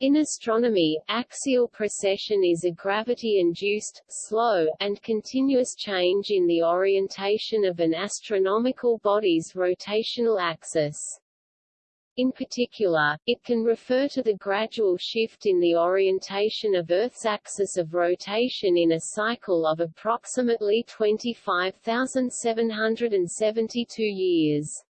In astronomy, axial precession is a gravity-induced, slow, and continuous change in the orientation of an astronomical body's rotational axis. In particular, it can refer to the gradual shift in the orientation of Earth's axis of rotation in a cycle of approximately 25,772 years.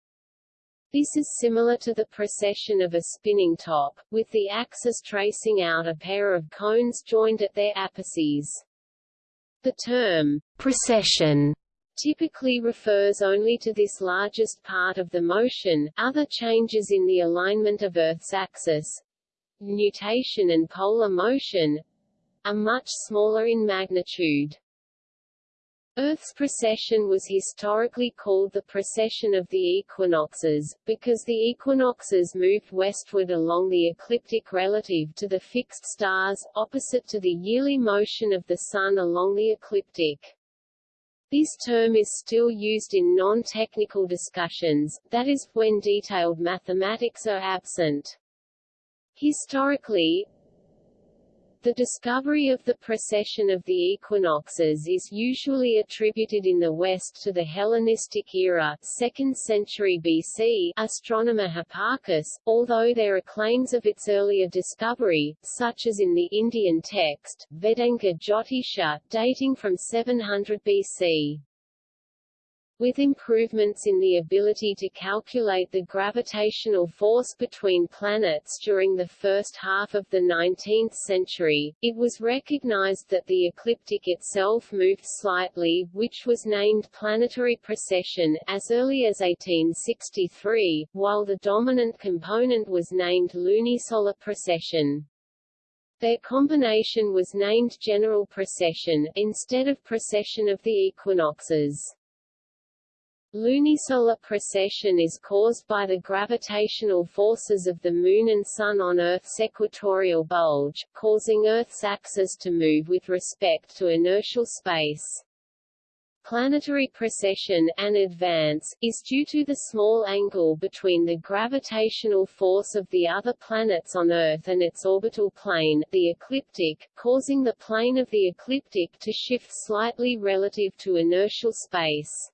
This is similar to the precession of a spinning top, with the axis tracing out a pair of cones joined at their apices. The term, precession, typically refers only to this largest part of the motion, other changes in the alignment of Earth's axis, nutation and polar motion, are much smaller in magnitude. Earth's precession was historically called the precession of the equinoxes, because the equinoxes moved westward along the ecliptic relative to the fixed stars, opposite to the yearly motion of the Sun along the ecliptic. This term is still used in non-technical discussions, that is, when detailed mathematics are absent. Historically, the discovery of the precession of the equinoxes is usually attributed in the West to the Hellenistic era 2nd century BC astronomer Hipparchus, although there are claims of its earlier discovery, such as in the Indian text, Vedanga Jyotisha, dating from 700 BC. With improvements in the ability to calculate the gravitational force between planets during the first half of the 19th century, it was recognized that the ecliptic itself moved slightly, which was named planetary precession, as early as 1863, while the dominant component was named lunisolar precession. Their combination was named general precession, instead of precession of the equinoxes. Lunisolar precession is caused by the gravitational forces of the Moon and Sun on Earth's equatorial bulge, causing Earth's axis to move with respect to inertial space. Planetary precession and advance, is due to the small angle between the gravitational force of the other planets on Earth and its orbital plane, the ecliptic, causing the plane of the ecliptic to shift slightly relative to inertial space.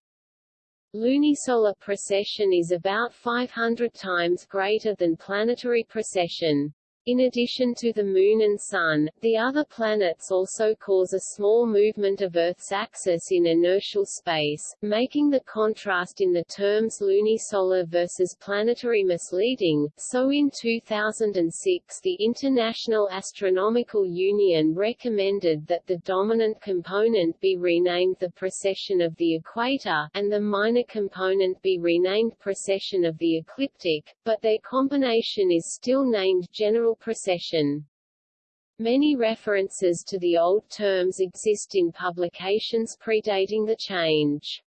Lunisolar precession is about 500 times greater than planetary precession. In addition to the Moon and Sun, the other planets also cause a small movement of Earth's axis in inertial space, making the contrast in the terms lunisolar versus planetary misleading. So in 2006 the International Astronomical Union recommended that the dominant component be renamed the precession of the equator, and the minor component be renamed precession of the ecliptic, but their combination is still named general precession. Many references to the old terms exist in publications predating the change.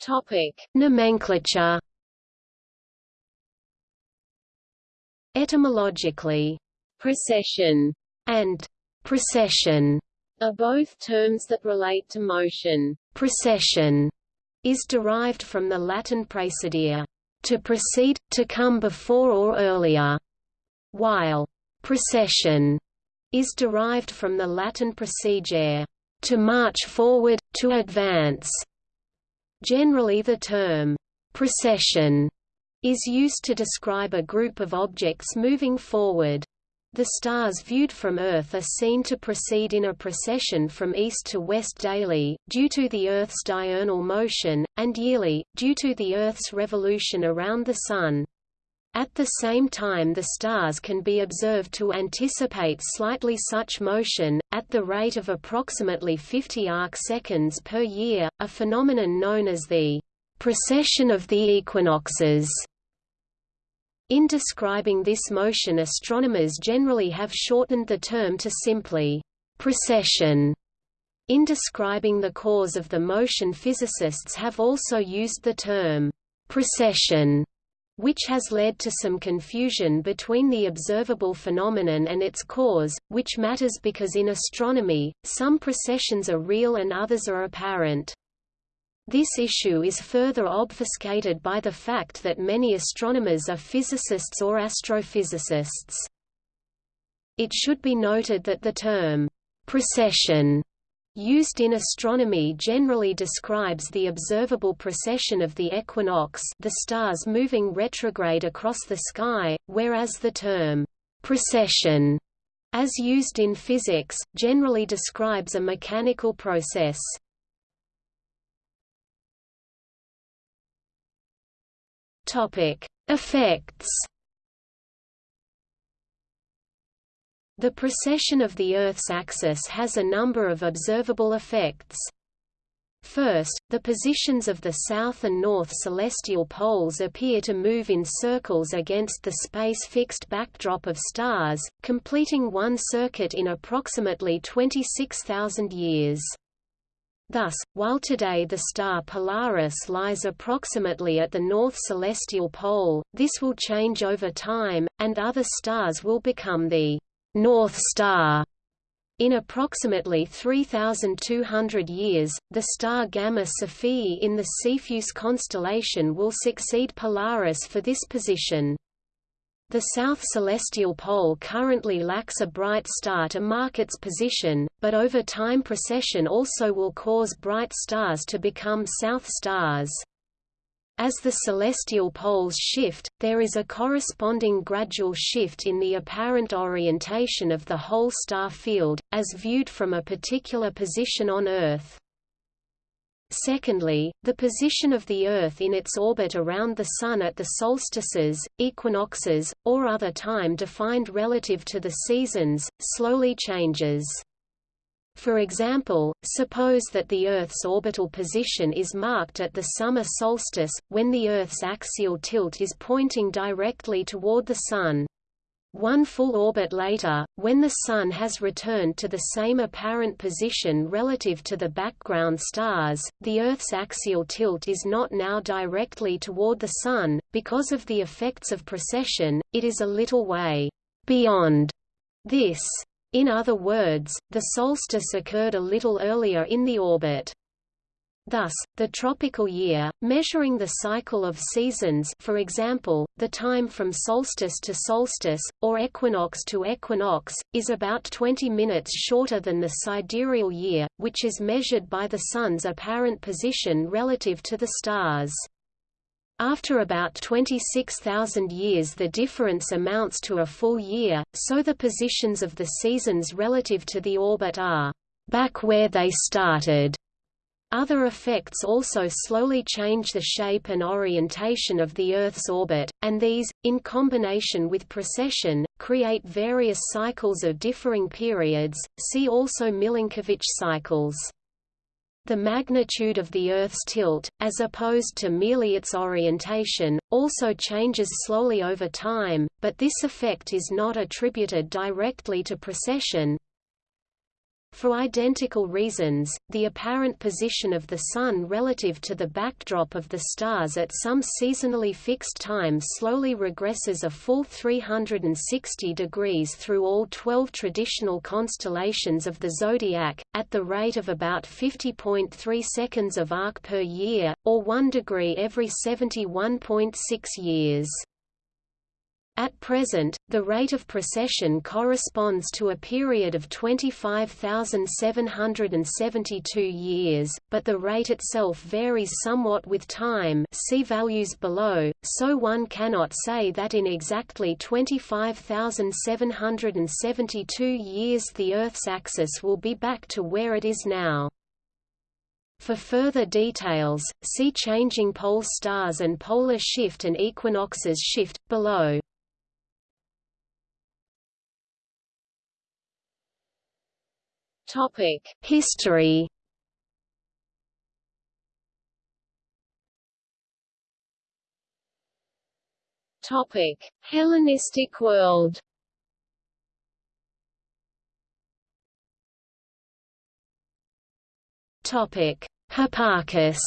Topic: Nomenclature. Etymologically, procession and precession are both terms that relate to motion. Precession is derived from the Latin praecedere, to precede, to come before or earlier, while procession is derived from the Latin procedere, to march forward, to advance. Generally the term procession is used to describe a group of objects moving forward. The stars viewed from Earth are seen to proceed in a procession from east to west daily, due to the Earth's diurnal motion, and yearly, due to the Earth's revolution around the Sun. At the same time the stars can be observed to anticipate slightly such motion, at the rate of approximately 50 arc-seconds per year, a phenomenon known as the precession of the equinoxes. In describing this motion astronomers generally have shortened the term to simply precession. In describing the cause of the motion physicists have also used the term precession, which has led to some confusion between the observable phenomenon and its cause, which matters because in astronomy, some precessions are real and others are apparent. This issue is further obfuscated by the fact that many astronomers are physicists or astrophysicists. It should be noted that the term, precession, used in astronomy generally describes the observable precession of the equinox the stars moving retrograde across the sky, whereas the term, precession, as used in physics, generally describes a mechanical process. Topic: Effects. The precession of the Earth's axis has a number of observable effects. First, the positions of the south and north celestial poles appear to move in circles against the space-fixed backdrop of stars, completing one circuit in approximately 26,000 years. Thus, while today the star Polaris lies approximately at the north celestial pole, this will change over time, and other stars will become the North Star. In approximately 3,200 years, the star Gamma Cephei in the Cepheus constellation will succeed Polaris for this position. The south celestial pole currently lacks a bright star to mark its position, but over time precession also will cause bright stars to become south stars. As the celestial poles shift, there is a corresponding gradual shift in the apparent orientation of the whole star field, as viewed from a particular position on Earth. Secondly, the position of the Earth in its orbit around the Sun at the solstices, equinoxes, or other time defined relative to the seasons, slowly changes. For example, suppose that the Earth's orbital position is marked at the summer solstice, when the Earth's axial tilt is pointing directly toward the Sun. One full orbit later, when the Sun has returned to the same apparent position relative to the background stars, the Earth's axial tilt is not now directly toward the Sun, because of the effects of precession, it is a little way beyond this. In other words, the solstice occurred a little earlier in the orbit. Thus, the tropical year, measuring the cycle of seasons for example, the time from solstice to solstice, or equinox to equinox, is about 20 minutes shorter than the sidereal year, which is measured by the Sun's apparent position relative to the stars. After about 26,000 years the difference amounts to a full year, so the positions of the seasons relative to the orbit are back where they started. Other effects also slowly change the shape and orientation of the Earth's orbit, and these, in combination with precession, create various cycles of differing periods, see also Milankovitch cycles. The magnitude of the Earth's tilt, as opposed to merely its orientation, also changes slowly over time, but this effect is not attributed directly to precession, for identical reasons, the apparent position of the Sun relative to the backdrop of the stars at some seasonally fixed time slowly regresses a full 360 degrees through all 12 traditional constellations of the zodiac, at the rate of about 50.3 seconds of arc per year, or 1 degree every 71.6 years. At present, the rate of precession corresponds to a period of 25,772 years, but the rate itself varies somewhat with time see values below, so one cannot say that in exactly 25,772 years the Earth's axis will be back to where it is now. For further details, see changing pole stars and polar shift and equinoxes shift, below. Topic: History. Topic: Hellenistic world. Topic: Hipparchus.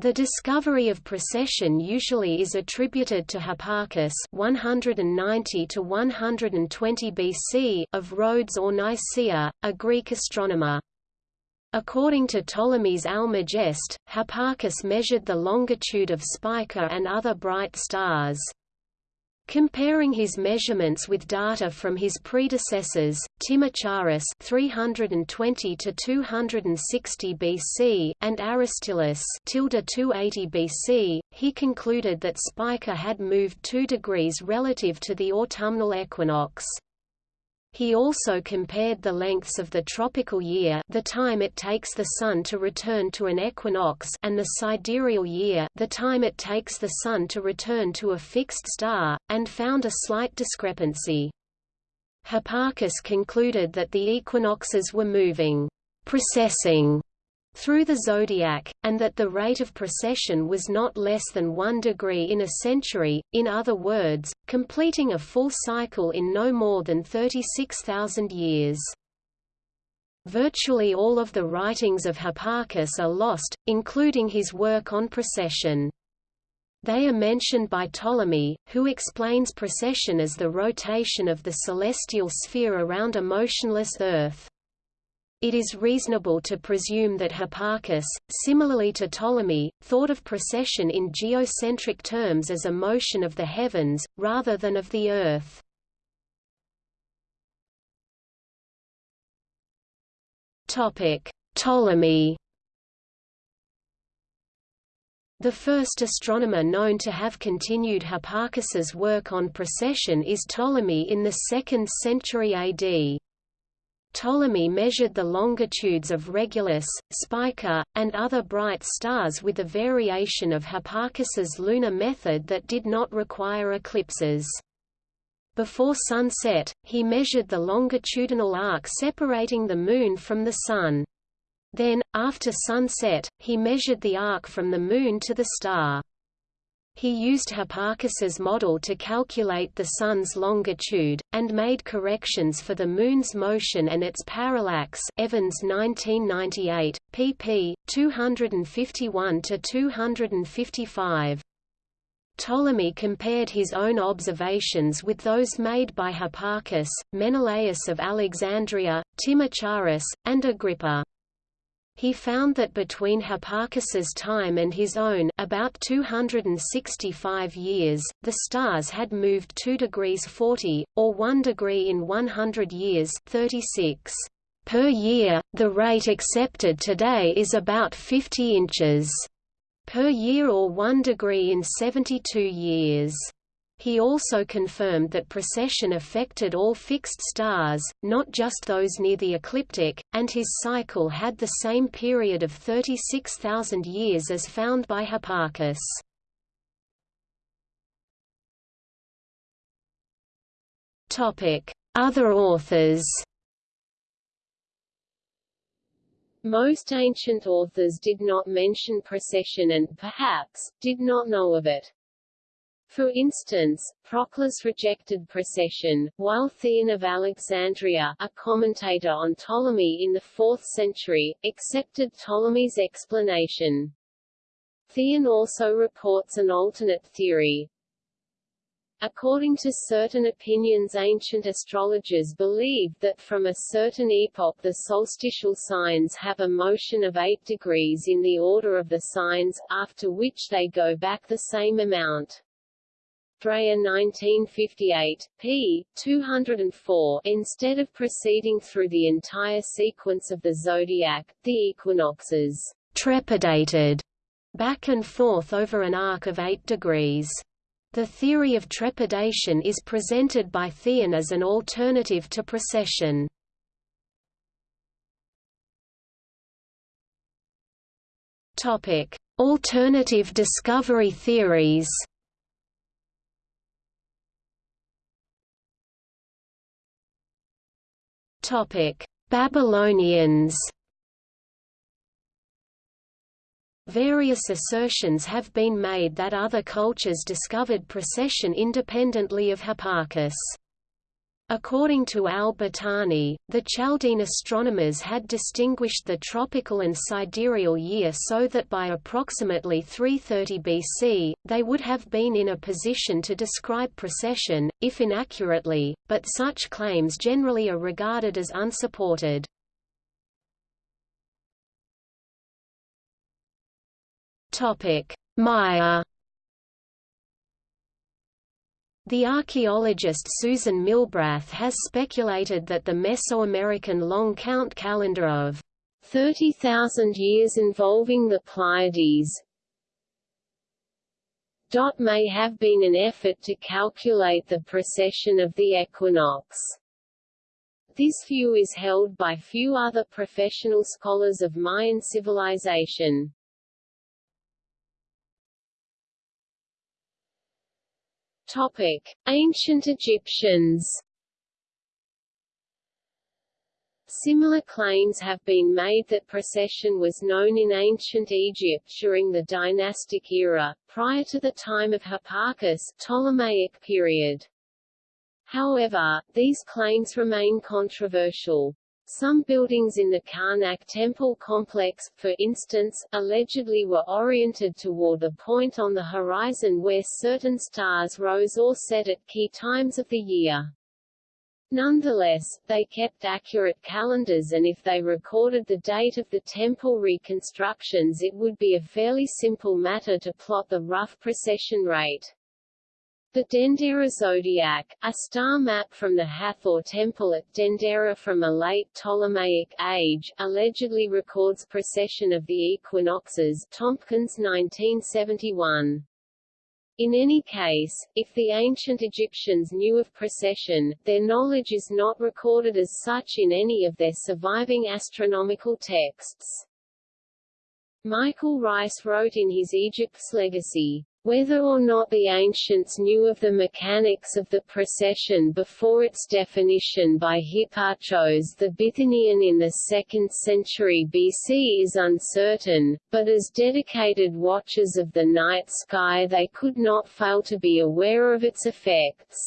The discovery of precession usually is attributed to Hipparchus 190 to 120 BC of Rhodes or Nicaea, a Greek astronomer. According to Ptolemy's Almagest, Hipparchus measured the longitude of Spica and other bright stars. Comparing his measurements with data from his predecessors, Timocharis 320 to 260 BC and Aristillus 280 BC, he concluded that Spica had moved 2 degrees relative to the autumnal equinox. He also compared the lengths of the tropical year the time it takes the Sun to return to an equinox and the sidereal year the time it takes the Sun to return to a fixed star, and found a slight discrepancy. Hipparchus concluded that the equinoxes were moving, precessing through the zodiac, and that the rate of precession was not less than one degree in a century, in other words, completing a full cycle in no more than 36,000 years. Virtually all of the writings of Hipparchus are lost, including his work on precession. They are mentioned by Ptolemy, who explains precession as the rotation of the celestial sphere around a motionless Earth. It is reasonable to presume that Hipparchus, similarly to Ptolemy, thought of precession in geocentric terms as a motion of the heavens, rather than of the Earth. Ptolemy The first astronomer known to have continued Hipparchus's work on precession is Ptolemy in the 2nd century AD. Ptolemy measured the longitudes of Regulus, Spica, and other bright stars with a variation of Hipparchus's lunar method that did not require eclipses. Before sunset, he measured the longitudinal arc separating the Moon from the Sun. Then, after sunset, he measured the arc from the Moon to the star. He used Hipparchus's model to calculate the Sun's longitude, and made corrections for the Moon's motion and its parallax Evans 1998, pp. 251–255. Ptolemy compared his own observations with those made by Hipparchus, Menelaus of Alexandria, Timocharis, and Agrippa. He found that between Hipparchus's time and his own about 265 years, the stars had moved 2 degrees 40, or 1 degree in 100 years 36 per year. The rate accepted today is about 50 inches per year or 1 degree in 72 years. He also confirmed that precession affected all fixed stars, not just those near the ecliptic, and his cycle had the same period of 36,000 years as found by Hipparchus. Other authors Most ancient authors did not mention precession and, perhaps, did not know of it. For instance, Proclus rejected precession, while Theon of Alexandria, a commentator on Ptolemy in the 4th century, accepted Ptolemy's explanation. Theon also reports an alternate theory. According to certain opinions ancient astrologers believed that from a certain epoch the solstitial signs have a motion of 8 degrees in the order of the signs, after which they go back the same amount. Dreyer 1958, p. 204 Instead of proceeding through the entire sequence of the zodiac, the equinoxes trepidated back and forth over an arc of 8 degrees. The theory of trepidation is presented by Theon as an alternative to precession. Topic: Alternative discovery theories. Babylonians. Various assertions have been made that other cultures discovered precession independently of Hipparchus. According to al-Battani, the Chaldean astronomers had distinguished the tropical and sidereal year so that by approximately 330 BC, they would have been in a position to describe precession, if inaccurately, but such claims generally are regarded as unsupported. Maya the archaeologist Susan Milbrath has speculated that the Mesoamerican long count calendar of 30,000 years involving the Pleiades may have been an effort to calculate the precession of the equinox. This view is held by few other professional scholars of Mayan civilization. Topic: Ancient Egyptians. Similar claims have been made that precession was known in ancient Egypt during the dynastic era, prior to the time of Hipparchus Ptolemaic period. However, these claims remain controversial. Some buildings in the Karnak temple complex, for instance, allegedly were oriented toward a point on the horizon where certain stars rose or set at key times of the year. Nonetheless, they kept accurate calendars and if they recorded the date of the temple reconstructions it would be a fairly simple matter to plot the rough precession rate. The Dendera zodiac, a star map from the Hathor temple at Dendera from a late Ptolemaic age, allegedly records precession of the equinoxes Tompkins 1971. In any case, if the ancient Egyptians knew of precession, their knowledge is not recorded as such in any of their surviving astronomical texts. Michael Rice wrote in his Egypt's Legacy, whether or not the ancients knew of the mechanics of the precession before its definition by Hipparchos the Bithynian in the 2nd century BC is uncertain, but as dedicated watchers of the night sky they could not fail to be aware of its effects.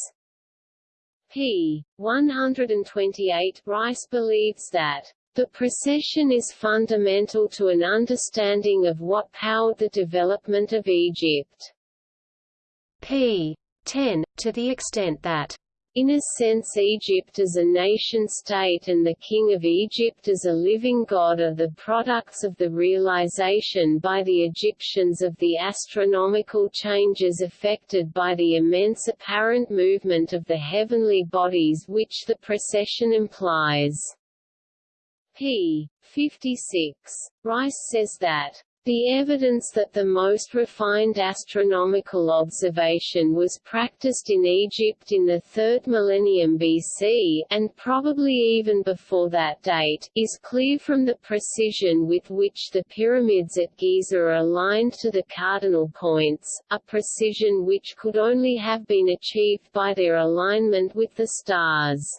p. 128 Rice believes that the precession is fundamental to an understanding of what powered the development of Egypt. P. 10, to the extent that in a sense Egypt as a nation-state and the King of Egypt as a living god are the products of the realization by the Egyptians of the astronomical changes effected by the immense apparent movement of the heavenly bodies which the precession implies p. 56. Rice says that the evidence that the most refined astronomical observation was practiced in Egypt in the 3rd millennium BC and probably even before that date, is clear from the precision with which the pyramids at Giza are aligned to the cardinal points, a precision which could only have been achieved by their alignment with the stars.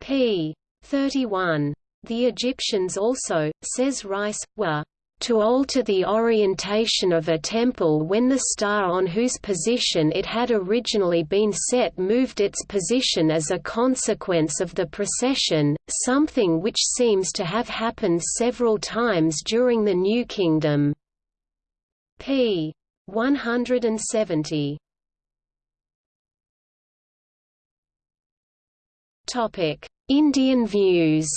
p. 31. The Egyptians also, says Rice, were to alter the orientation of a temple when the star on whose position it had originally been set moved its position as a consequence of the precession, something which seems to have happened several times during the New Kingdom. p. 170. Indian views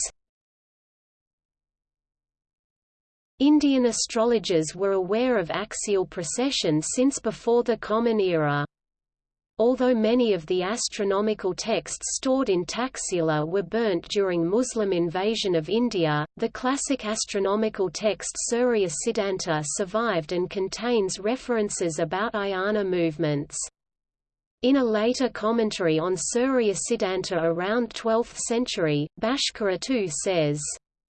Indian astrologers were aware of axial precession since before the Common Era. Although many of the astronomical texts stored in Taxila were burnt during Muslim invasion of India, the classic astronomical text Surya Siddhanta survived and contains references about ayana movements. In a later commentary on Surya Siddhanta around 12th century, Bhaskara too says,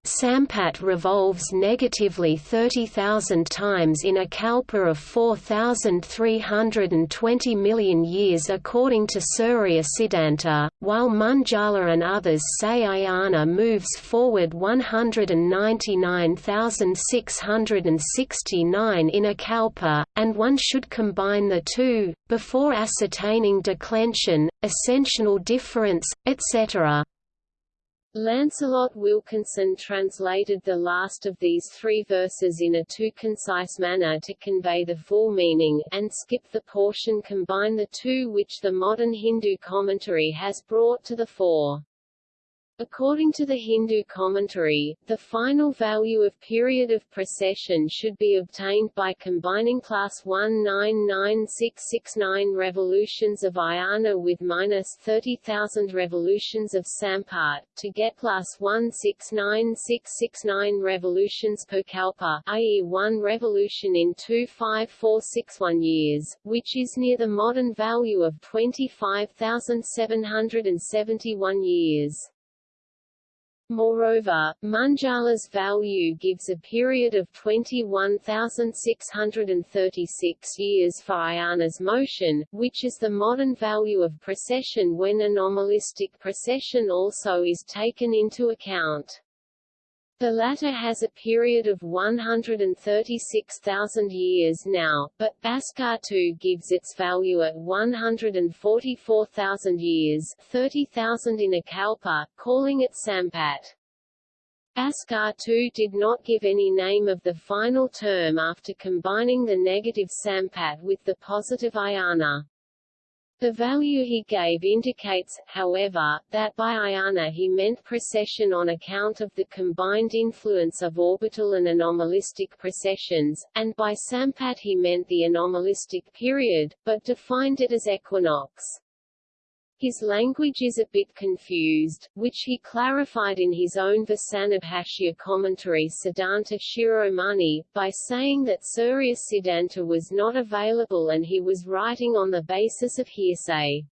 Sampat revolves negatively 30,000 times in a kalpa of 4,320 million years according to Surya Siddhanta, while Munjala and others say Ayana moves forward 199,669 in a kalpa, and one should combine the two, before ascertaining declension, ascensional difference, etc. Lancelot Wilkinson translated the last of these three verses in a too concise manner to convey the full meaning, and skipped the portion combine the two which the modern Hindu commentary has brought to the fore. According to the Hindu commentary, the final value of period of precession should be obtained by combining plus 199669 revolutions of Ayana with minus 30,000 revolutions of Sampat, to get plus 169669 revolutions per kalpa i.e. one revolution in 25461 years, which is near the modern value of 25,771 years. Moreover, Munjala's value gives a period of 21,636 years for Ayana's motion, which is the modern value of precession when anomalistic precession also is taken into account. The latter has a period of 136,000 years now, but Bhaskar II gives its value at 144,000 years 30,000 in a kalpa, calling it Sampat. Bhaskar II did not give any name of the final term after combining the negative Sampat with the positive Ayana. The value he gave indicates, however, that by Ayana he meant precession on account of the combined influence of orbital and anomalistic precessions, and by Sampat he meant the anomalistic period, but defined it as equinox. His language is a bit confused, which he clarified in his own Vasanabhashya commentary Siddhanta Shiromani, by saying that Surya Siddhanta was not available and he was writing on the basis of hearsay.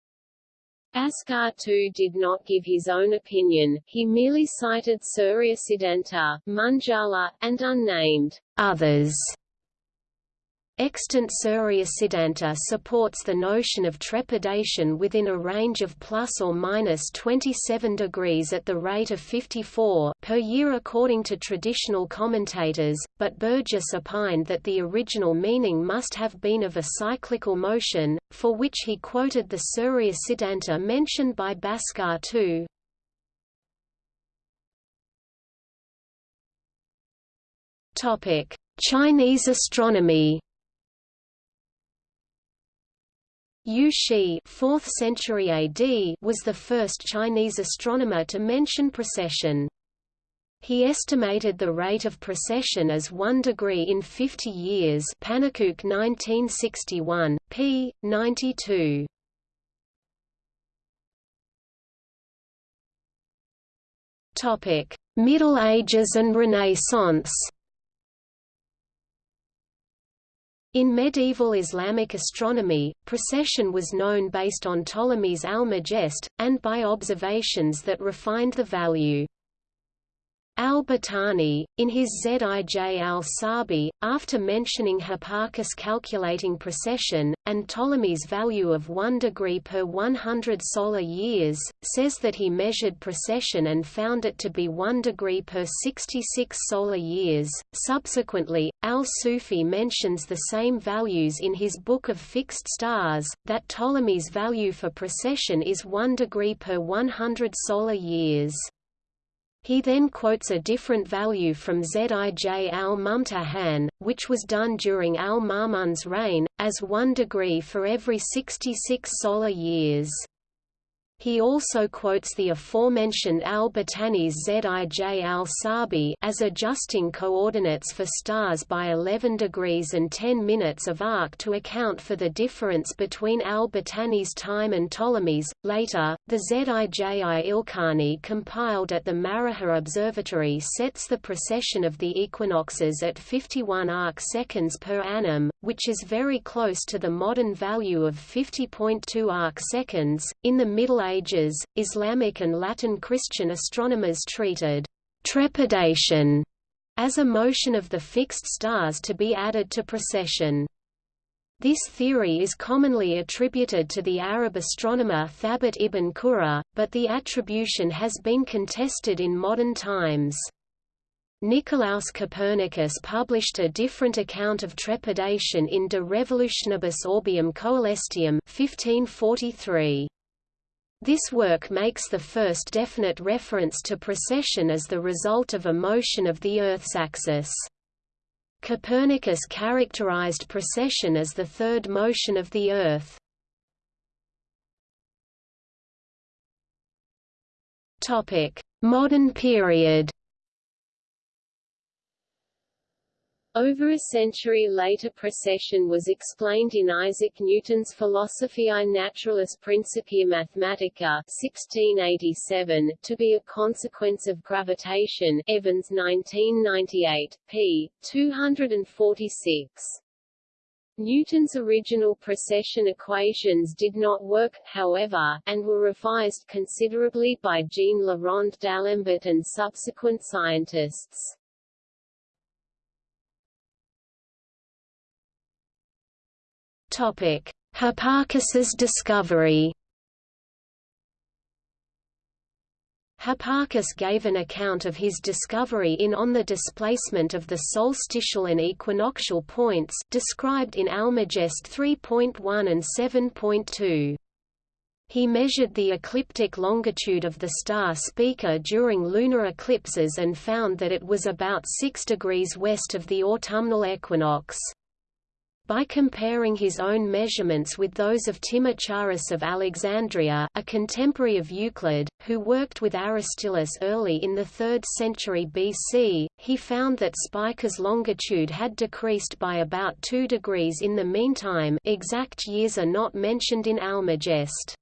Bhaskar too did not give his own opinion, he merely cited Surya Siddhanta, Munjala, and unnamed others Extant Surya Siddhanta supports the notion of trepidation within a range of plus or minus 27 degrees at the rate of 54 per year according to traditional commentators, but Burgess opined that the original meaning must have been of a cyclical motion, for which he quoted the Surya Siddhanta mentioned by Bhaskar too. Chinese astronomy Yu Shi 4th century AD was the first Chinese astronomer to mention precession. He estimated the rate of precession as 1 degree in 50 years Pannekoek 1961, p. 92. Middle Ages and Renaissance In medieval Islamic astronomy, precession was known based on Ptolemy's Almagest, and by observations that refined the value. Al-Battani, in his Zij al-Sabi, after mentioning Hipparchus calculating precession, and Ptolemy's value of 1 degree per 100 solar years, says that he measured precession and found it to be 1 degree per 66 solar years. Subsequently, al-Sufi mentions the same values in his Book of Fixed Stars, that Ptolemy's value for precession is 1 degree per 100 solar years. He then quotes a different value from Zij al-Mumtahan, which was done during al-Ma'mun's reign, as 1 degree for every 66 solar years. He also quotes the aforementioned al-Battani's Zij al-Sabi as adjusting coordinates for stars by 11 degrees and 10 minutes of arc to account for the difference between al-Battani's time and Ptolemy's. Later, the Zij Ilkhani compiled at the Maragha Observatory sets the precession of the equinoxes at 51 arc seconds per annum, which is very close to the modern value of 50.2 arc seconds. In the Middle Ages, Islamic and Latin Christian astronomers treated trepidation as a motion of the fixed stars to be added to precession. This theory is commonly attributed to the Arab astronomer Thabit ibn Qurra, but the attribution has been contested in modern times. Nicolaus Copernicus published a different account of trepidation in De Revolutionibus Orbium Coelestium 1543. This work makes the first definite reference to precession as the result of a motion of the Earth's axis. Copernicus characterized precession as the third motion of the Earth. Modern period. Over a century later precession was explained in Isaac Newton's Philosophiae Naturalis Principia Mathematica 1687 to be a consequence of gravitation Evans 1998, p. 246. Newton's original precession equations did not work, however, and were revised considerably by Jean Le Rond d'Alembert and subsequent scientists. Topic: Hipparchus's discovery. Hipparchus gave an account of his discovery in On the Displacement of the Solstitial and Equinoctial Points described in Almagest 3.1 and 7.2. He measured the ecliptic longitude of the star Spica during lunar eclipses and found that it was about 6 degrees west of the autumnal equinox. By comparing his own measurements with those of Timocharis of Alexandria, a contemporary of Euclid, who worked with Aristillus early in the 3rd century BC, he found that Spica's longitude had decreased by about 2 degrees in the meantime exact years are not mentioned in Almagest.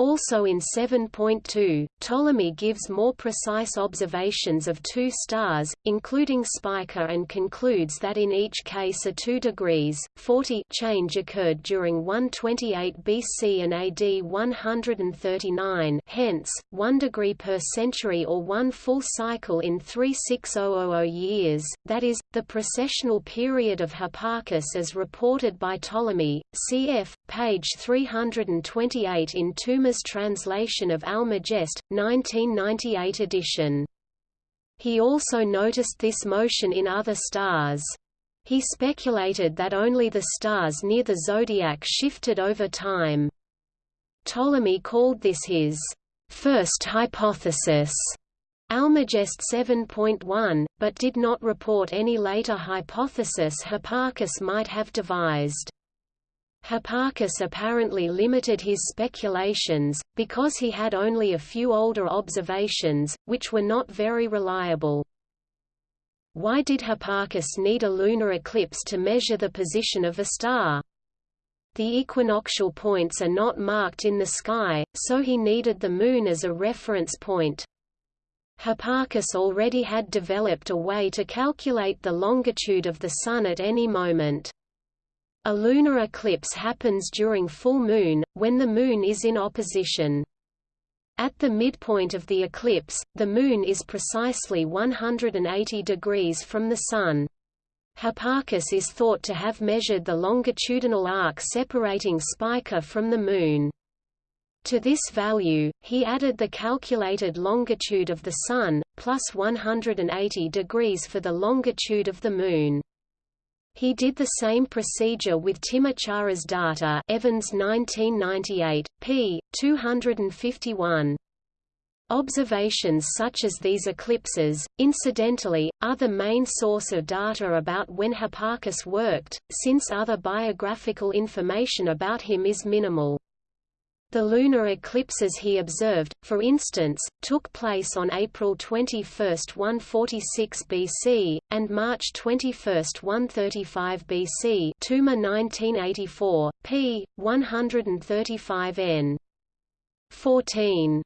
Also in 7.2, Ptolemy gives more precise observations of two stars, including Spica and concludes that in each case a 2 degrees, 40 change occurred during 128 BC and AD 139 hence, 1 degree per century or one full cycle in 36000 years, that is, the precessional period of Hipparchus as reported by Ptolemy, cf. Page 328 in Toomer's translation of Almagest, 1998 edition. He also noticed this motion in other stars. He speculated that only the stars near the zodiac shifted over time. Ptolemy called this his first hypothesis. Almagest 7.1, but did not report any later hypothesis Hipparchus might have devised. Hipparchus apparently limited his speculations, because he had only a few older observations, which were not very reliable. Why did Hipparchus need a lunar eclipse to measure the position of a star? The equinoctial points are not marked in the sky, so he needed the Moon as a reference point. Hipparchus already had developed a way to calculate the longitude of the Sun at any moment. A lunar eclipse happens during full moon, when the Moon is in opposition. At the midpoint of the eclipse, the Moon is precisely 180 degrees from the Sun. Hipparchus is thought to have measured the longitudinal arc separating Spica from the Moon. To this value, he added the calculated longitude of the Sun, plus 180 degrees for the longitude of the Moon. He did the same procedure with Timocharis data Evans 1998, p. 251. Observations such as these eclipses, incidentally, are the main source of data about when Hipparchus worked, since other biographical information about him is minimal. The lunar eclipses he observed, for instance, took place on April 21, 146 BC, and March 21, 135 BC Toomer 1984, p. 135 n. 14.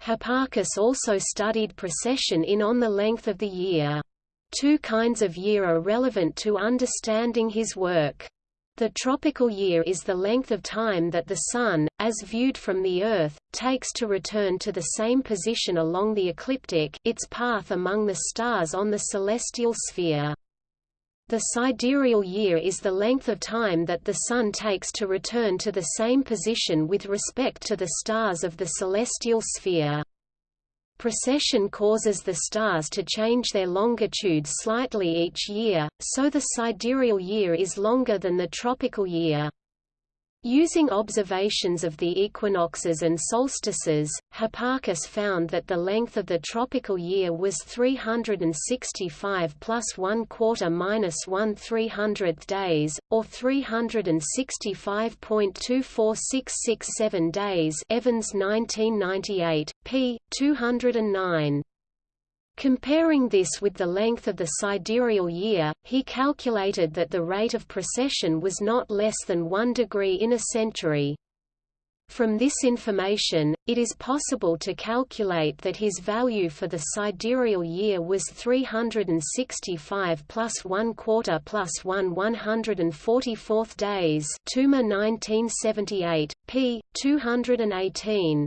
Hipparchus also studied precession in on the length of the year. Two kinds of year are relevant to understanding his work. The tropical year is the length of time that the Sun, as viewed from the Earth, takes to return to the same position along the ecliptic its path among the stars on the celestial sphere. The sidereal year is the length of time that the Sun takes to return to the same position with respect to the stars of the celestial sphere. Precession causes the stars to change their longitude slightly each year, so the sidereal year is longer than the tropical year. Using observations of the equinoxes and solstices, Hipparchus found that the length of the tropical year was 365 plus 1 quarter minus 1 300th days, or 365.24667 days Evans 1998, p. 209. Comparing this with the length of the sidereal year, he calculated that the rate of precession was not less than 1 degree in a century. From this information, it is possible to calculate that his value for the sidereal year was 365 plus 1 quarter plus 1 144th days Toomer 1978, p. 218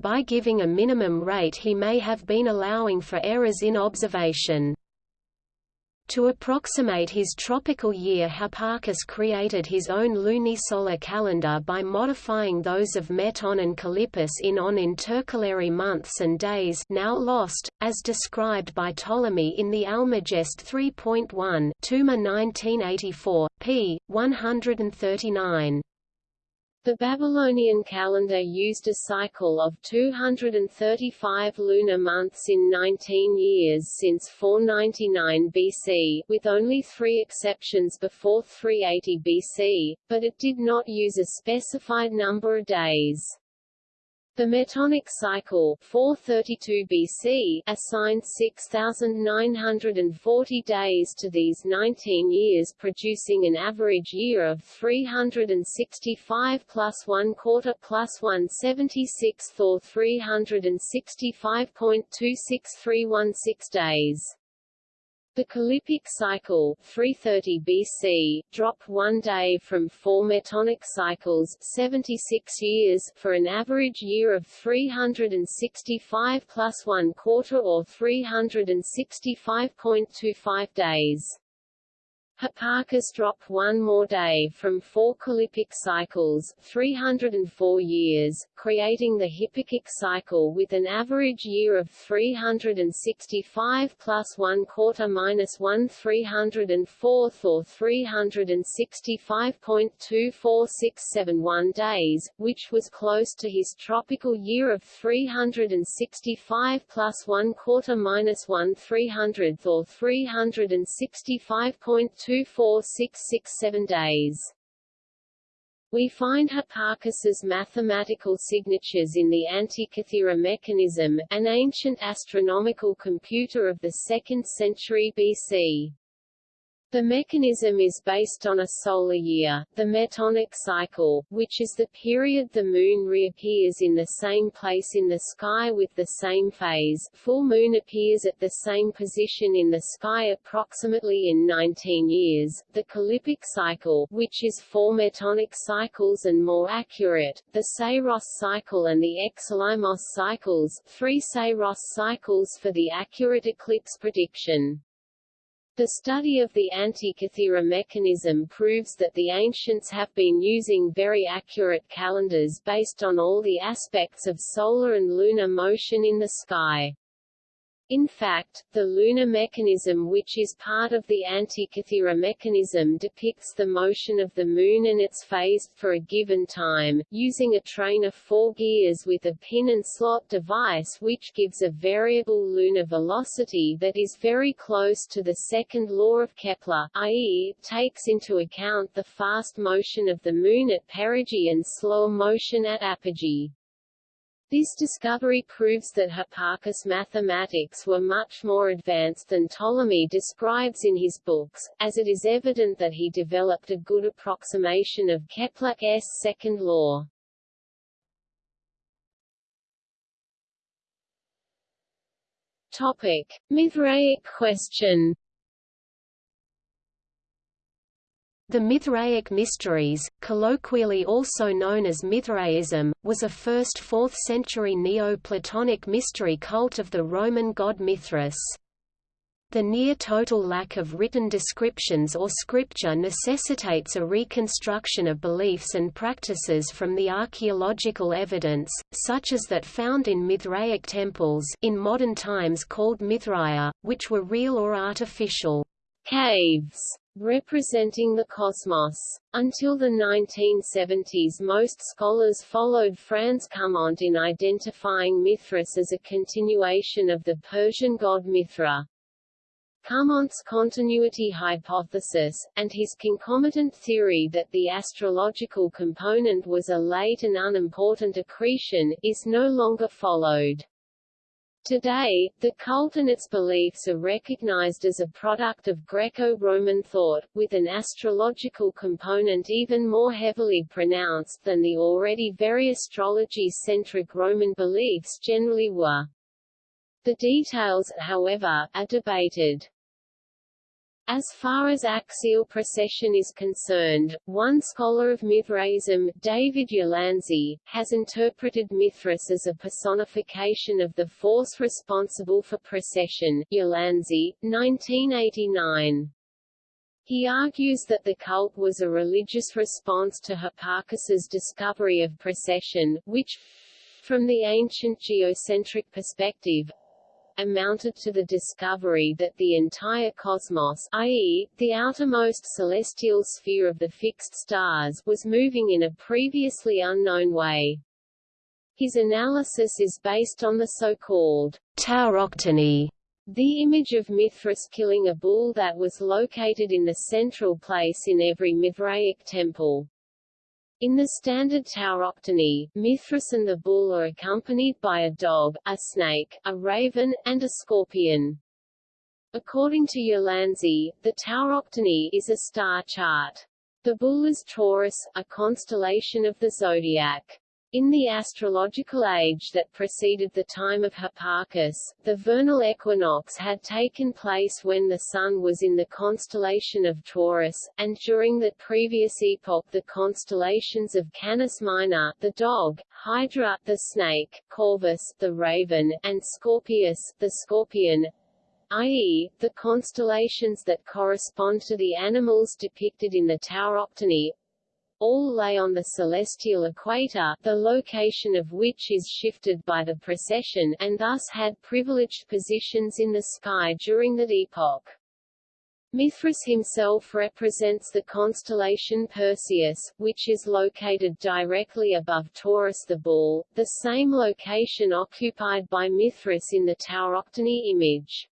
by giving a minimum rate he may have been allowing for errors in observation. To approximate his tropical year Hipparchus created his own lunisolar calendar by modifying those of Meton and Callippus in on intercalary months and days now lost, as described by Ptolemy in the Almagest 3.1 Toomer 1984, p. 139. The Babylonian calendar used a cycle of 235 lunar months in 19 years since 499 BC, with only three exceptions before 380 BC, but it did not use a specified number of days. The Metonic cycle 432 BC assigned 6,940 days to these 19 years producing an average year of 365 plus 1 quarter plus 1 76th or 365.26316 days. The Calippic cycle 330 BC dropped one day from four Metonic cycles 76 years for an average year of 365 plus one quarter or 365.25 days. Hipparchus dropped one more day from four Calippic cycles 304 years, creating the Hipparchic cycle with an average year of 365 plus 1 quarter minus 1 304th or 365.24671 days, which was close to his tropical year of 365 plus 1 quarter minus 1 300th or 365.2 24667 days. We find Hipparchus's mathematical signatures in the Antikythera mechanism, an ancient astronomical computer of the 2nd century BC. The mechanism is based on a solar year, the metonic cycle, which is the period the Moon reappears in the same place in the sky with the same phase full Moon appears at the same position in the sky approximately in 19 years, the Calippic cycle which is four metonic cycles and more accurate, the Saros cycle and the Exeligmos cycles three Saros cycles for the accurate eclipse prediction. The study of the Antikythera mechanism proves that the ancients have been using very accurate calendars based on all the aspects of solar and lunar motion in the sky. In fact, the lunar mechanism which is part of the Antikythera mechanism depicts the motion of the Moon and its phase, for a given time, using a train of four gears with a pin and slot device which gives a variable lunar velocity that is very close to the second law of Kepler, i.e., takes into account the fast motion of the Moon at perigee and slow motion at apogee. This discovery proves that Hipparchus' mathematics were much more advanced than Ptolemy describes in his books, as it is evident that he developed a good approximation of Kepler's second law. Topic: Mithraic question The Mithraic Mysteries, colloquially also known as Mithraism, was a 1st–4th century Neo-Platonic mystery cult of the Roman god Mithras. The near-total lack of written descriptions or scripture necessitates a reconstruction of beliefs and practices from the archaeological evidence, such as that found in Mithraic temples in modern times called Mithraea, which were real or artificial caves representing the cosmos. Until the 1970s most scholars followed Franz Cumont in identifying Mithras as a continuation of the Persian god Mithra. Cumont's continuity hypothesis, and his concomitant theory that the astrological component was a late and unimportant accretion, is no longer followed. Today, the cult and its beliefs are recognized as a product of Greco-Roman thought, with an astrological component even more heavily pronounced than the already very astrology-centric Roman beliefs generally were. The details, however, are debated. As far as axial precession is concerned, one scholar of Mithraism, David Ulansey, has interpreted Mithras as a personification of the force responsible for precession. Ulansey, 1989. He argues that the cult was a religious response to Hipparchus's discovery of precession, which, from the ancient geocentric perspective, amounted to the discovery that the entire cosmos i.e., the outermost celestial sphere of the fixed stars was moving in a previously unknown way. His analysis is based on the so-called tauroctony, the image of Mithras killing a bull that was located in the central place in every Mithraic temple. In the standard tauroctony, Mithras and the bull are accompanied by a dog, a snake, a raven, and a scorpion. According to Ulansey, the tauroctony is a star chart. The bull is Taurus, a constellation of the zodiac. In the astrological age that preceded the time of Hipparchus, the vernal equinox had taken place when the Sun was in the constellation of Taurus, and during that previous epoch the constellations of Canis Minor the dog, Hydra the snake, Corvus the raven, and Scorpius the scorpion, i.e., the constellations that correspond to the animals depicted in the Tauroctony, all lay on the celestial equator, the location of which is shifted by the precession, and thus had privileged positions in the sky during that epoch. Mithras himself represents the constellation Perseus, which is located directly above Taurus the bull, the same location occupied by Mithras in the Tauroctony image.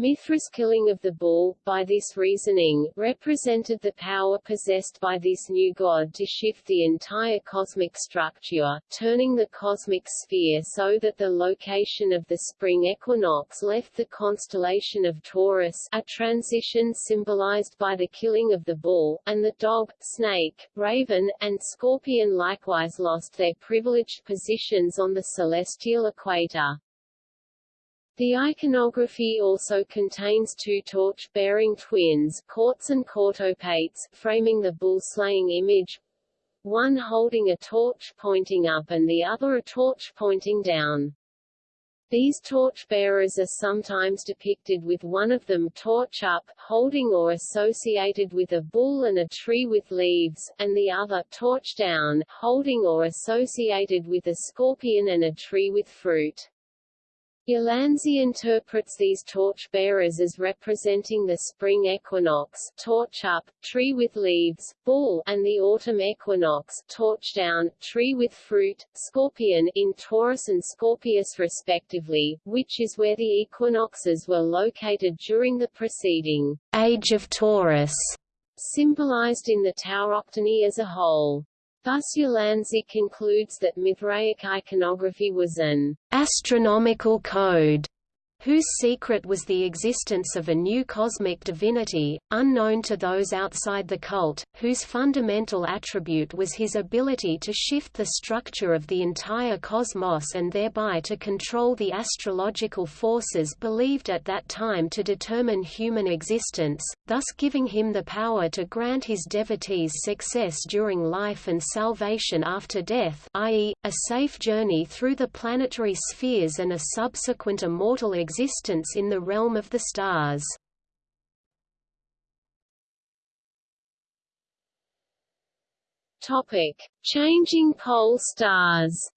Mithras' killing of the bull, by this reasoning, represented the power possessed by this new god to shift the entire cosmic structure, turning the cosmic sphere so that the location of the spring equinox left the constellation of Taurus a transition symbolized by the killing of the bull, and the dog, snake, raven, and scorpion likewise lost their privileged positions on the celestial equator. The iconography also contains two torch-bearing twins Cautes and Cautopates, framing the bull-slaying image, one holding a torch pointing up and the other a torch pointing down. These torch-bearers are sometimes depicted with one of them torch up, holding or associated with a bull and a tree with leaves, and the other torch down, holding or associated with a scorpion and a tree with fruit. Ulansey interprets these torch-bearers as representing the spring equinox torch up, tree with leaves, bull, and the autumn equinox torch down, tree with fruit, scorpion in Taurus and Scorpius respectively, which is where the equinoxes were located during the preceding age of Taurus, symbolized in the Tauroctony as a whole. Thus Ulansey concludes that Mithraic iconography was an astronomical code whose secret was the existence of a new cosmic divinity, unknown to those outside the cult, whose fundamental attribute was his ability to shift the structure of the entire cosmos and thereby to control the astrological forces believed at that time to determine human existence, thus giving him the power to grant his devotees success during life and salvation after death i.e., a safe journey through the planetary spheres and a subsequent immortal existence in the realm of the stars. Topic: Changing pole stars.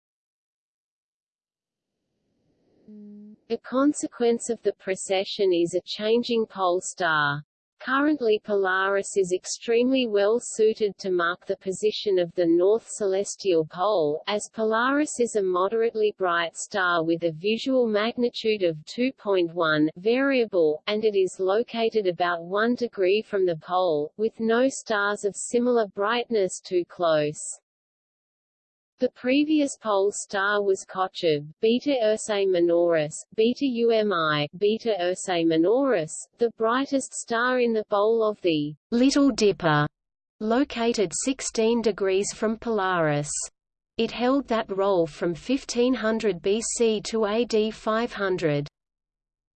A consequence of the precession is a changing pole star. Currently Polaris is extremely well suited to mark the position of the north celestial pole, as Polaris is a moderately bright star with a visual magnitude of 2.1 variable, and it is located about 1 degree from the pole, with no stars of similar brightness too close. The previous pole star was Kochab, Beta Ursae Minoris, Beta UMI, Beta Ursae Minoris, the brightest star in the bowl of the Little Dipper, located 16 degrees from Polaris. It held that role from 1500 BC to AD 500.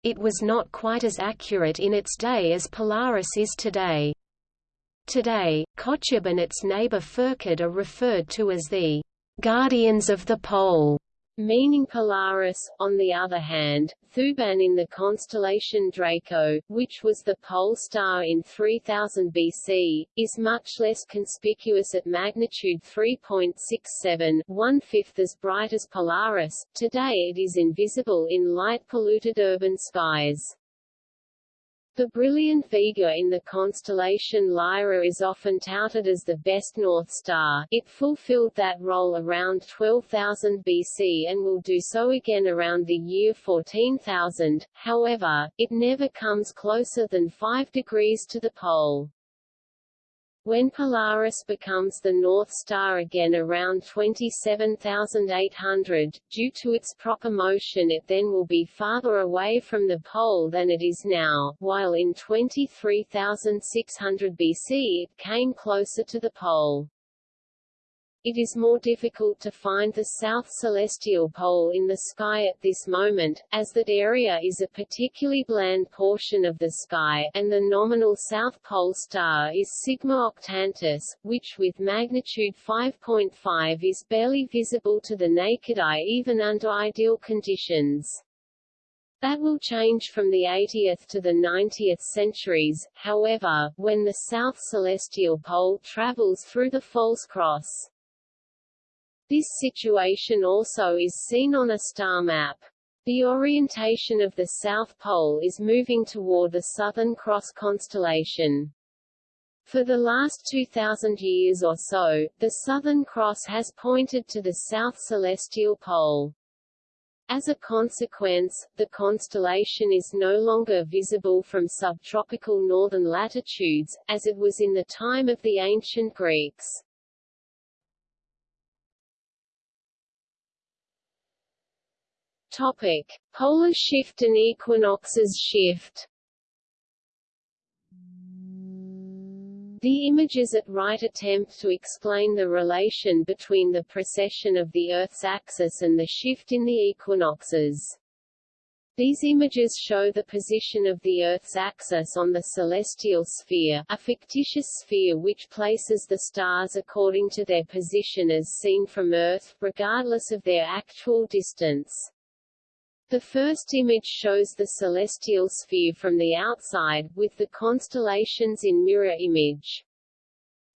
It was not quite as accurate in its day as Polaris is today. Today, Kochab and its neighbor Pherkad are referred to as the guardians of the pole, meaning Polaris. On the other hand, Thuban in the constellation Draco, which was the pole star in 3000 BC, is much less conspicuous at magnitude 3.67, one-fifth as bright as Polaris. Today it is invisible in light-polluted urban skies. The brilliant Vega in the constellation Lyra is often touted as the best North Star. It fulfilled that role around 12,000 BC and will do so again around the year 14,000. However, it never comes closer than 5 degrees to the pole. When Polaris becomes the North Star again around 27,800, due to its proper motion it then will be farther away from the pole than it is now, while in 23,600 BC it came closer to the pole. It is more difficult to find the south celestial pole in the sky at this moment, as that area is a particularly bland portion of the sky, and the nominal south pole star is Sigma Octantis, which with magnitude 5.5 is barely visible to the naked eye even under ideal conditions. That will change from the 80th to the 90th centuries, however, when the south celestial pole travels through the false cross. This situation also is seen on a star map. The orientation of the South Pole is moving toward the Southern Cross constellation. For the last 2,000 years or so, the Southern Cross has pointed to the South Celestial Pole. As a consequence, the constellation is no longer visible from subtropical northern latitudes, as it was in the time of the ancient Greeks. Topic: Polar shift and equinoxes shift. The images at right attempt to explain the relation between the precession of the Earth's axis and the shift in the equinoxes. These images show the position of the Earth's axis on the celestial sphere, a fictitious sphere which places the stars according to their position as seen from Earth, regardless of their actual distance. The first image shows the celestial sphere from the outside, with the constellations in mirror image.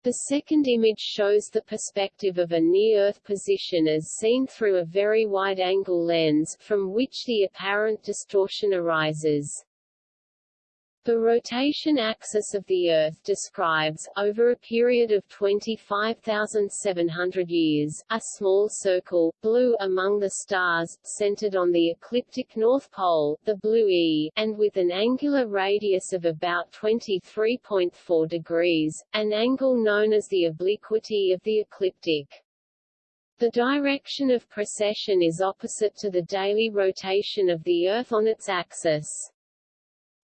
The second image shows the perspective of a near-Earth position as seen through a very wide-angle lens, from which the apparent distortion arises. The rotation axis of the Earth describes, over a period of 25,700 years, a small circle, blue among the stars, centered on the ecliptic North Pole, the blue E, and with an angular radius of about 23.4 degrees, an angle known as the obliquity of the ecliptic. The direction of precession is opposite to the daily rotation of the Earth on its axis.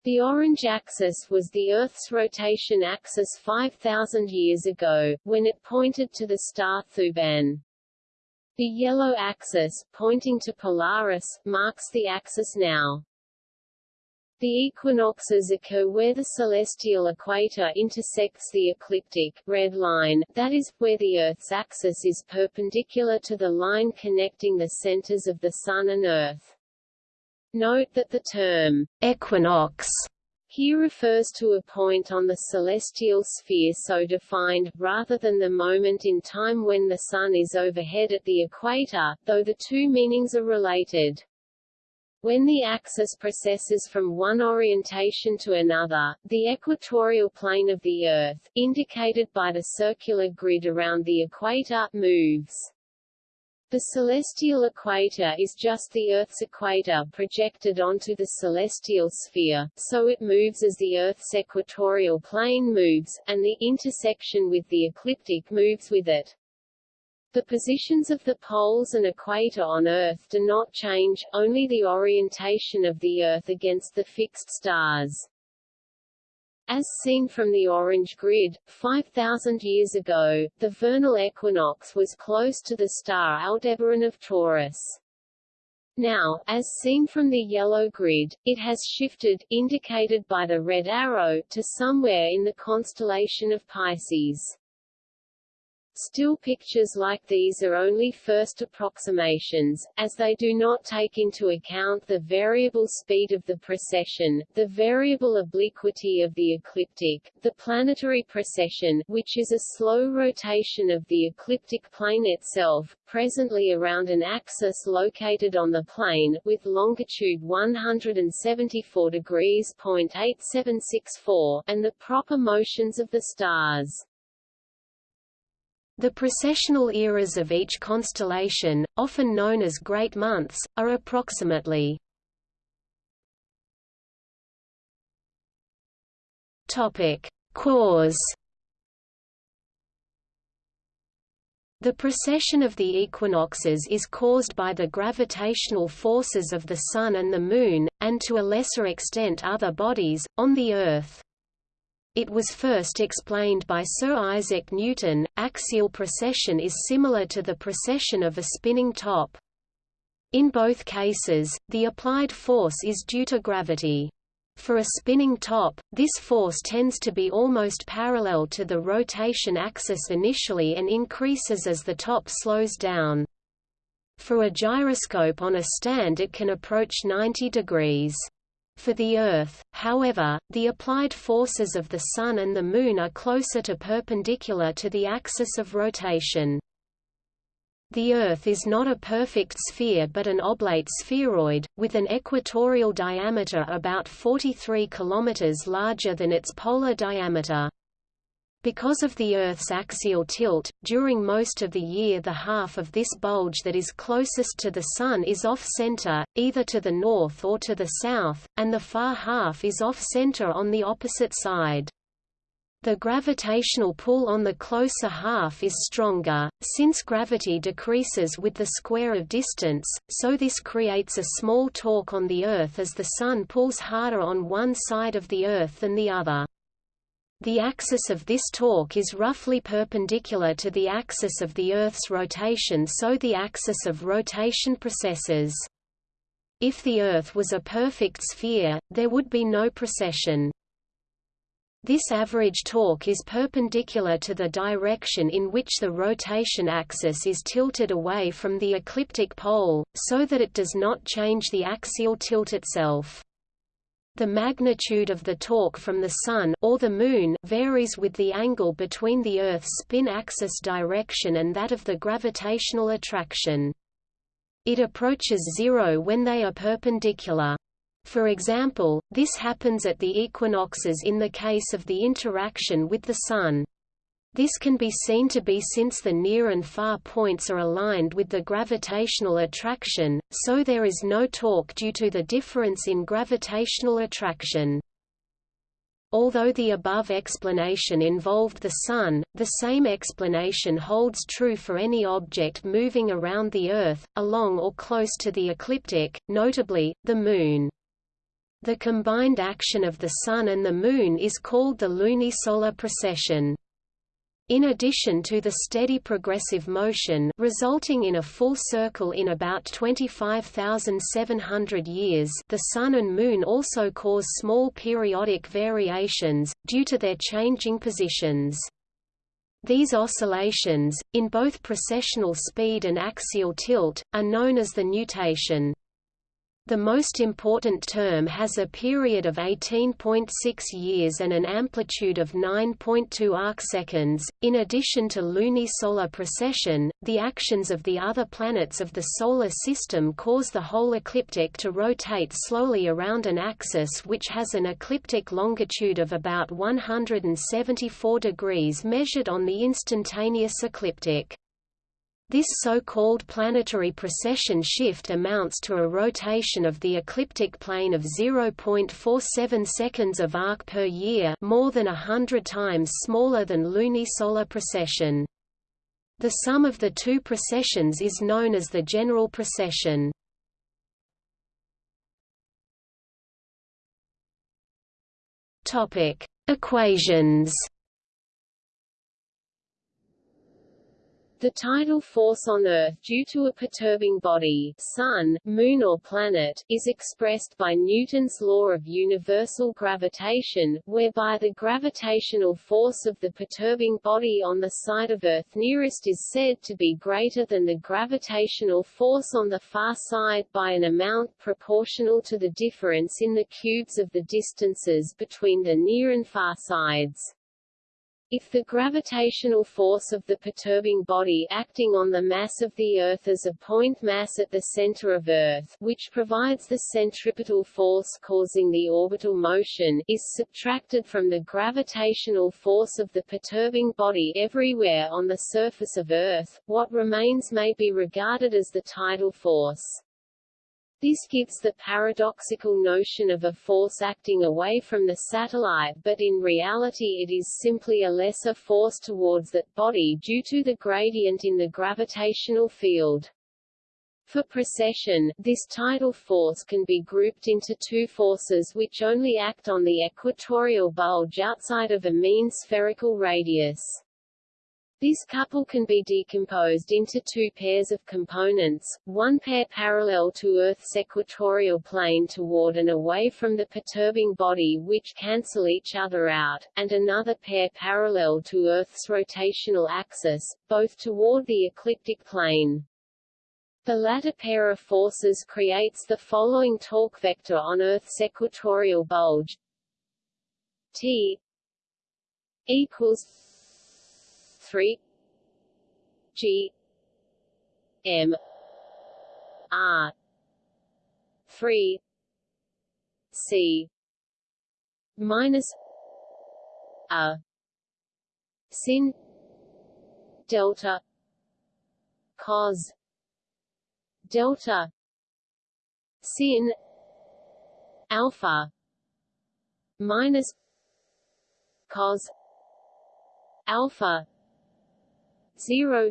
The orange axis was the Earth's rotation axis 5,000 years ago, when it pointed to the star Thuban. The yellow axis, pointing to Polaris, marks the axis now. The equinoxes occur where the celestial equator intersects the ecliptic red line, that is, where the Earth's axis is perpendicular to the line connecting the centers of the Sun and Earth. Note that the term equinox here refers to a point on the celestial sphere so defined, rather than the moment in time when the Sun is overhead at the equator, though the two meanings are related. When the axis precesses from one orientation to another, the equatorial plane of the Earth, indicated by the circular grid around the equator, moves. The celestial equator is just the Earth's equator projected onto the celestial sphere, so it moves as the Earth's equatorial plane moves, and the intersection with the ecliptic moves with it. The positions of the poles and equator on Earth do not change, only the orientation of the Earth against the fixed stars. As seen from the orange grid, 5,000 years ago, the vernal equinox was close to the star Aldebaran of Taurus. Now, as seen from the yellow grid, it has shifted, indicated by the red arrow, to somewhere in the constellation of Pisces. Still pictures like these are only first approximations, as they do not take into account the variable speed of the precession, the variable obliquity of the ecliptic, the planetary precession which is a slow rotation of the ecliptic plane itself, presently around an axis located on the plane, with longitude 174 degrees .8764, and the proper motions of the stars. The precessional eras of each constellation, often known as great months, are approximately Topic: Cause The precession of the equinoxes is caused by the gravitational forces of the Sun and the Moon, and to a lesser extent other bodies, on the Earth. It was first explained by Sir Isaac Newton. Axial precession is similar to the precession of a spinning top. In both cases, the applied force is due to gravity. For a spinning top, this force tends to be almost parallel to the rotation axis initially and increases as the top slows down. For a gyroscope on a stand it can approach 90 degrees. For the Earth, however, the applied forces of the Sun and the Moon are closer to perpendicular to the axis of rotation. The Earth is not a perfect sphere but an oblate spheroid, with an equatorial diameter about 43 km larger than its polar diameter. Because of the Earth's axial tilt, during most of the year the half of this bulge that is closest to the Sun is off-center, either to the north or to the south, and the far half is off-center on the opposite side. The gravitational pull on the closer half is stronger, since gravity decreases with the square of distance, so this creates a small torque on the Earth as the Sun pulls harder on one side of the Earth than the other. The axis of this torque is roughly perpendicular to the axis of the Earth's rotation so the axis of rotation precesses. If the Earth was a perfect sphere, there would be no precession. This average torque is perpendicular to the direction in which the rotation axis is tilted away from the ecliptic pole, so that it does not change the axial tilt itself. The magnitude of the torque from the Sun or the Moon varies with the angle between the Earth's spin axis direction and that of the gravitational attraction. It approaches zero when they are perpendicular. For example, this happens at the equinoxes in the case of the interaction with the Sun. This can be seen to be since the near and far points are aligned with the gravitational attraction, so there is no torque due to the difference in gravitational attraction. Although the above explanation involved the Sun, the same explanation holds true for any object moving around the Earth, along or close to the ecliptic, notably, the Moon. The combined action of the Sun and the Moon is called the lunisolar precession. In addition to the steady progressive motion resulting in a full circle in about 25,700 years the Sun and Moon also cause small periodic variations, due to their changing positions. These oscillations, in both precessional speed and axial tilt, are known as the nutation. The most important term has a period of 18.6 years and an amplitude of 9.2 arcseconds. In addition to lunisolar precession, the actions of the other planets of the Solar System cause the whole ecliptic to rotate slowly around an axis which has an ecliptic longitude of about 174 degrees measured on the instantaneous ecliptic. This so-called planetary precession shift amounts to a rotation of the ecliptic plane of 0.47 seconds of arc per year more than a hundred times smaller than lunisolar precession. The sum of the two precessions is known as the general precession. Equations The tidal force on Earth due to a perturbing body sun, moon or planet is expressed by Newton's law of universal gravitation, whereby the gravitational force of the perturbing body on the side of Earth nearest is said to be greater than the gravitational force on the far side by an amount proportional to the difference in the cubes of the distances between the near and far sides. If the gravitational force of the perturbing body acting on the mass of the Earth is a point mass at the center of Earth which provides the centripetal force causing the orbital motion is subtracted from the gravitational force of the perturbing body everywhere on the surface of Earth, what remains may be regarded as the tidal force. This gives the paradoxical notion of a force acting away from the satellite but in reality it is simply a lesser force towards that body due to the gradient in the gravitational field. For precession, this tidal force can be grouped into two forces which only act on the equatorial bulge outside of a mean spherical radius. This couple can be decomposed into two pairs of components, one pair parallel to Earth's equatorial plane toward and away from the perturbing body which cancel each other out, and another pair parallel to Earth's rotational axis, both toward the ecliptic plane. The latter pair of forces creates the following torque vector on Earth's equatorial bulge T equals 3 G M R 3 C minus a sin delta cos delta sin alpha minus cos alpha 0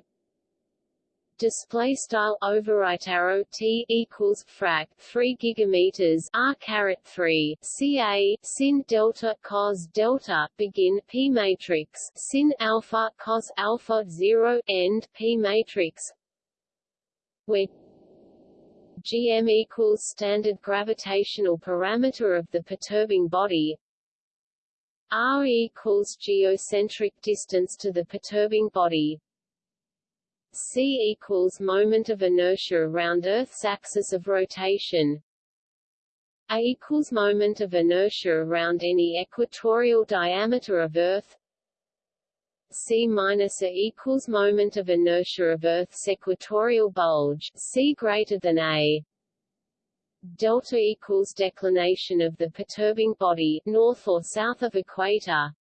display style overwrite arrow t equals frac 3 gigameters r caret 3 ca sin delta cos delta begin p matrix sin alpha cos alpha 0 end p matrix where gm equals standard gravitational parameter of the perturbing body r equals geocentric distance to the perturbing body c equals moment of inertia around Earth's axis of rotation. A equals moment of inertia around any equatorial diameter of Earth. C minus a equals moment of inertia of Earth's equatorial bulge c greater than a. Delta equals declination of the perturbing body north or south of equator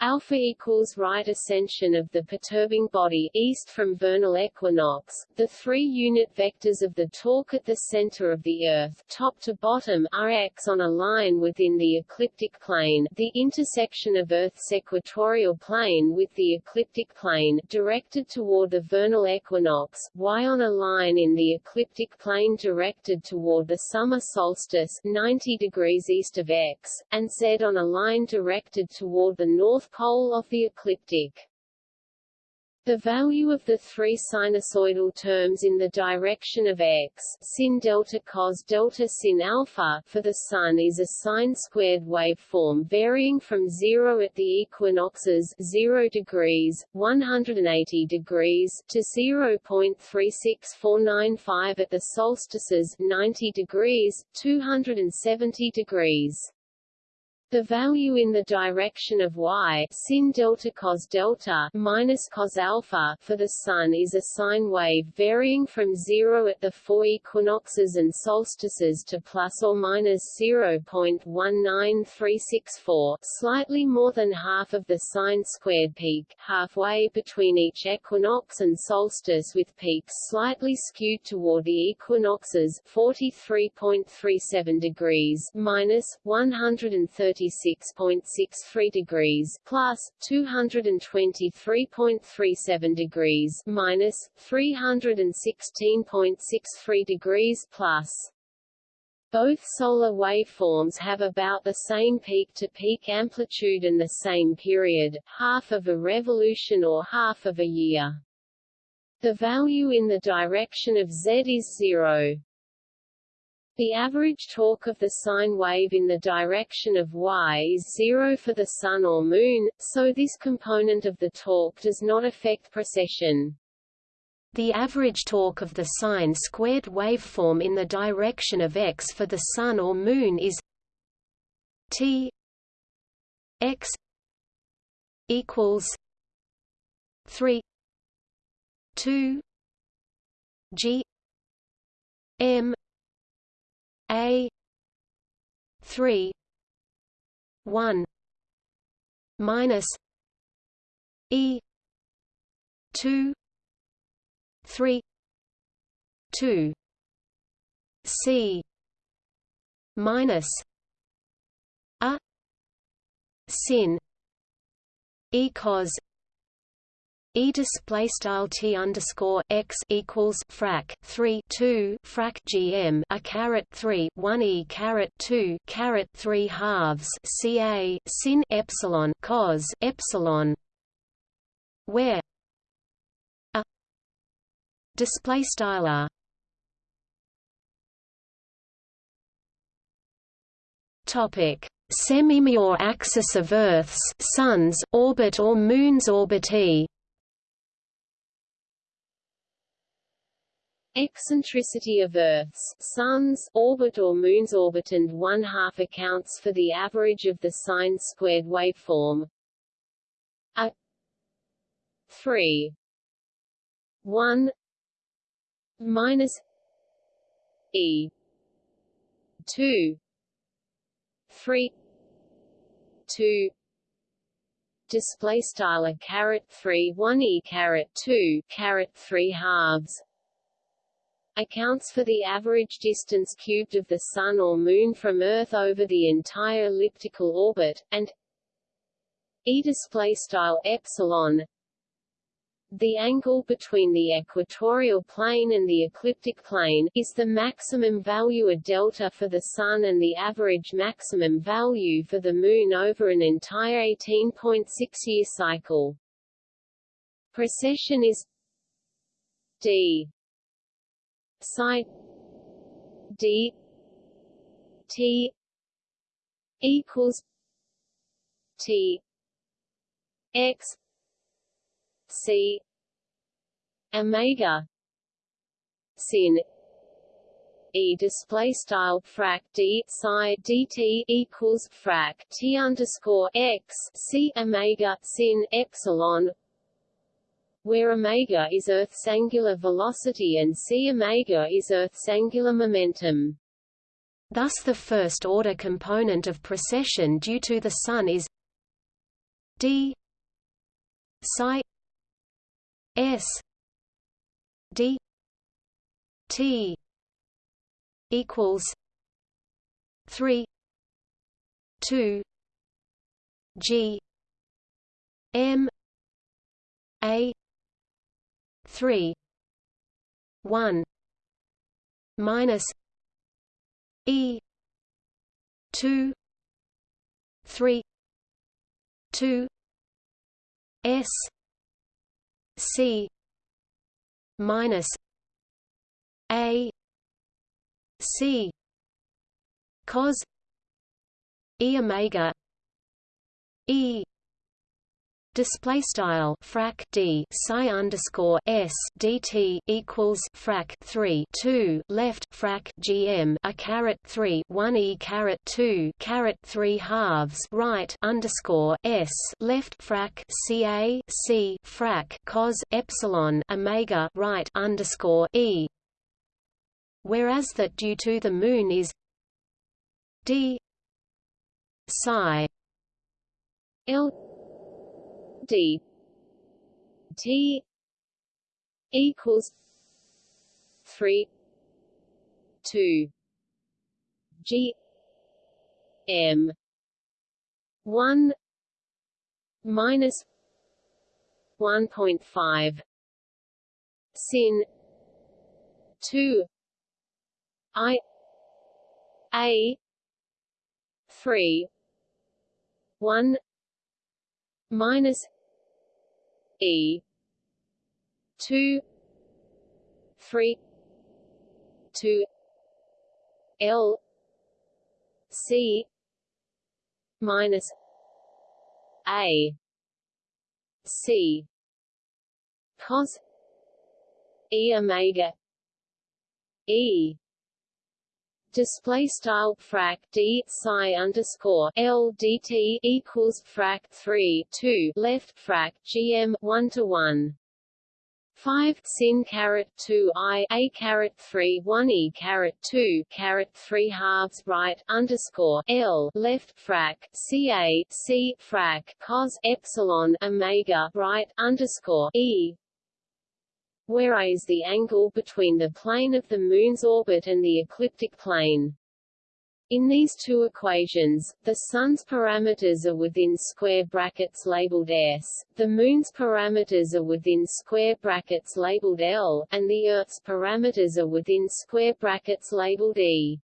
Alpha equals right ascension of the perturbing body east from vernal equinox. The three unit vectors of the torque at the center of the Earth, top to bottom, are x on a line within the ecliptic plane, the intersection of Earth's equatorial plane with the ecliptic plane, directed toward the vernal equinox, y on a line in the ecliptic plane directed toward the summer solstice, 90 degrees east of x, and z on a line directed toward the north pole of the ecliptic. The value of the three sinusoidal terms in the direction of x sin delta cos delta sin alpha for the Sun is a sine-squared waveform varying from 0 at the equinoxes 0 degrees, 180 degrees to 0.36495 at the solstices 90 degrees, 270 degrees. The value in the direction of y sin delta cos delta minus cos alpha for the Sun is a sine wave varying from zero at the four equinoxes and solstices to plus or minus 0.19364, slightly more than half of the sine squared peak, halfway between each equinox and solstice with peaks slightly skewed toward the equinoxes 43.37 degrees minus 130 36.63 degrees plus 223.37 degrees minus 316.63 degrees plus both solar waveforms have about the same peak-to-peak -peak amplitude and the same period, half of a revolution or half of a year. The value in the direction of z is zero. The average torque of the sine wave in the direction of y is zero for the Sun or Moon, so this component of the torque does not affect precession. The average torque of the sine-squared waveform in the direction of x for the Sun or Moon is t x equals 3 2 g m 3 1 minus e 2 3 2 c minus a sin e cos E display style T underscore x equals frac three two frac GM a caret three one E caret two caret three halves CA sin epsilon cos epsilon where a display style R topic Semi-major axis of Earth's Sun's orbit or Moon's orbitee Eccentricity of Earth's Sun's orbit or Moon's orbit and one-half accounts for the average of the sine-squared waveform. A 3 1 minus e 2 3 2 display style a caret 3 1 e caret 2 caret 3 halves accounts for the average distance cubed of the Sun or Moon from Earth over the entire elliptical orbit, and e display style epsilon the angle between the equatorial plane and the ecliptic plane is the maximum value a delta for the Sun and the average maximum value for the Moon over an entire 18.6-year cycle. Precession is d psi d t equals t x c omega sin e display style frac d psi dt equals frac t underscore x c omega sin epsilon where omega is Earth's angular velocity and c omega is Earth's angular momentum. Thus the first-order component of precession due to the Sun is d psi s d t equals 3 2 g m a three one minus E two three two S c minus a c cos e omega e Display style frac d psi underscore s dt equals frac three two left frac gm a caret three one e caret two caret three halves right underscore s left frac ca c frac cos epsilon omega right underscore e, whereas that due to the Moon is d psi l d t equals 3 2 g m 1 minus 1.5 sin 2 i a 3 1 minus E two three two L C minus A C cos E omega E display style frac d psi underscore l dt equals frac 3 2 left frac gm 1 to 1 5 sin caret 2 i a caret 3 1 e caret 2 caret 3 halves right underscore l left frac ca c frac cos epsilon omega right underscore e where a is the angle between the plane of the Moon's orbit and the ecliptic plane. In these two equations, the Sun's parameters are within square brackets labeled s, the Moon's parameters are within square brackets labeled L, and the Earth's parameters are within square brackets labeled E.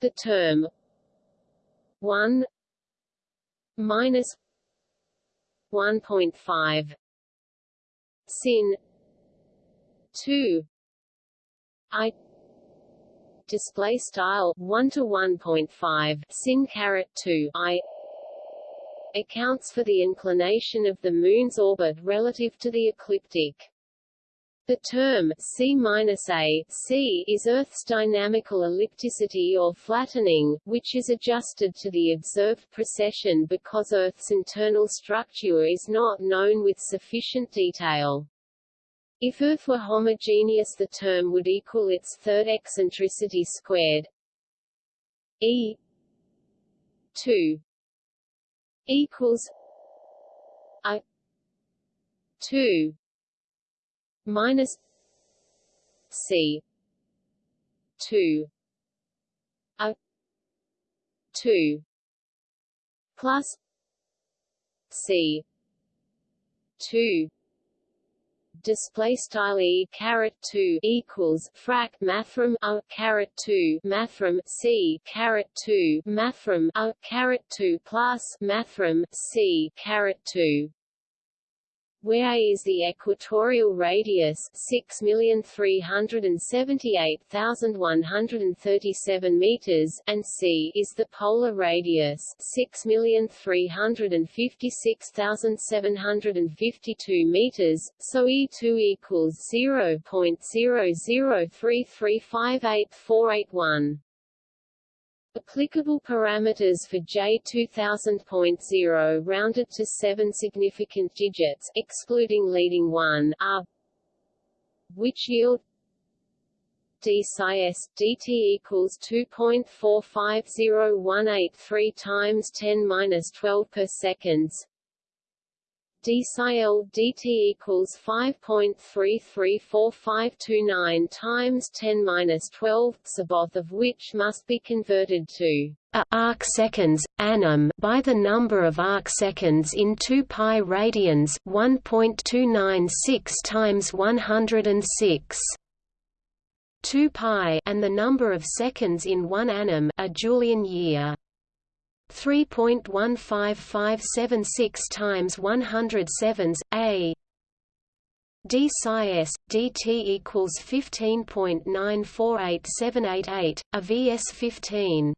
The term 1 minus 1.5 sin 2 i display style 1 to 1.5 sin caret 2 i accounts for the inclination of the moon's orbit relative to the ecliptic. The term c-a c is Earth's dynamical ellipticity or flattening, which is adjusted to the observed precession because Earth's internal structure is not known with sufficient detail. If Earth were homogeneous the term would equal its third eccentricity squared. E 2 equals i 2 minus c 2 a 2 plus c 2 display style e caret 2 equals frac mathrm a caret 2 mathrm c caret 2 mathrm a caret 2 plus mathrm c caret 2 where is the equatorial radius? 6,378,137 meters. And c is the polar radius. 6,356,752 meters, so E2 equals 0.0033584881. Applicable parameters for J2000.0 rounded to seven significant digits excluding leading one are which yield d dt equals 2.450183 times 10 minus 12 per seconds d psi l dt equals 5.334529 times 10 minus 12, both of which must be converted to arc seconds annum by the number of arc seconds in 2 pi radians 1.296 times 106 2 pi and the number of seconds in 1 annum a Julian year 3.15576 times 107s a. D psi s dt equals 15.948788 a vs 15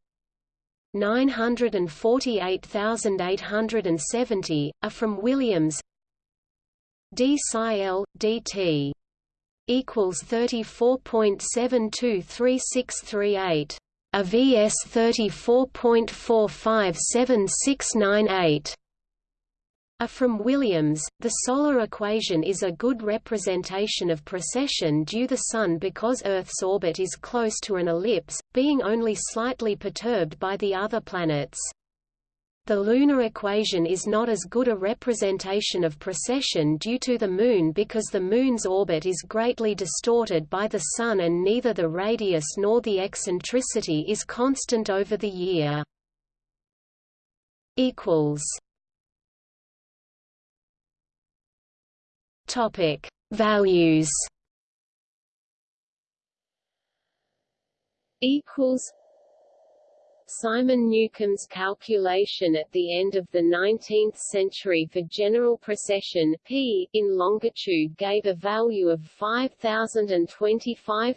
948870 a from Williams. D psi l dt equals 34.723638 a vs 34.457698 a from Williams, the solar equation is a good representation of precession due the Sun because Earth's orbit is close to an ellipse, being only slightly perturbed by the other planets. The lunar equation is not as good a representation of precession due to the Moon because the Moon's orbit is greatly distorted by the Sun and neither the radius nor the eccentricity is constant over the year. Topic. Values equals Simon Newcomb's calculation at the end of the 19th century for general precession p in longitude gave a value of 5025.64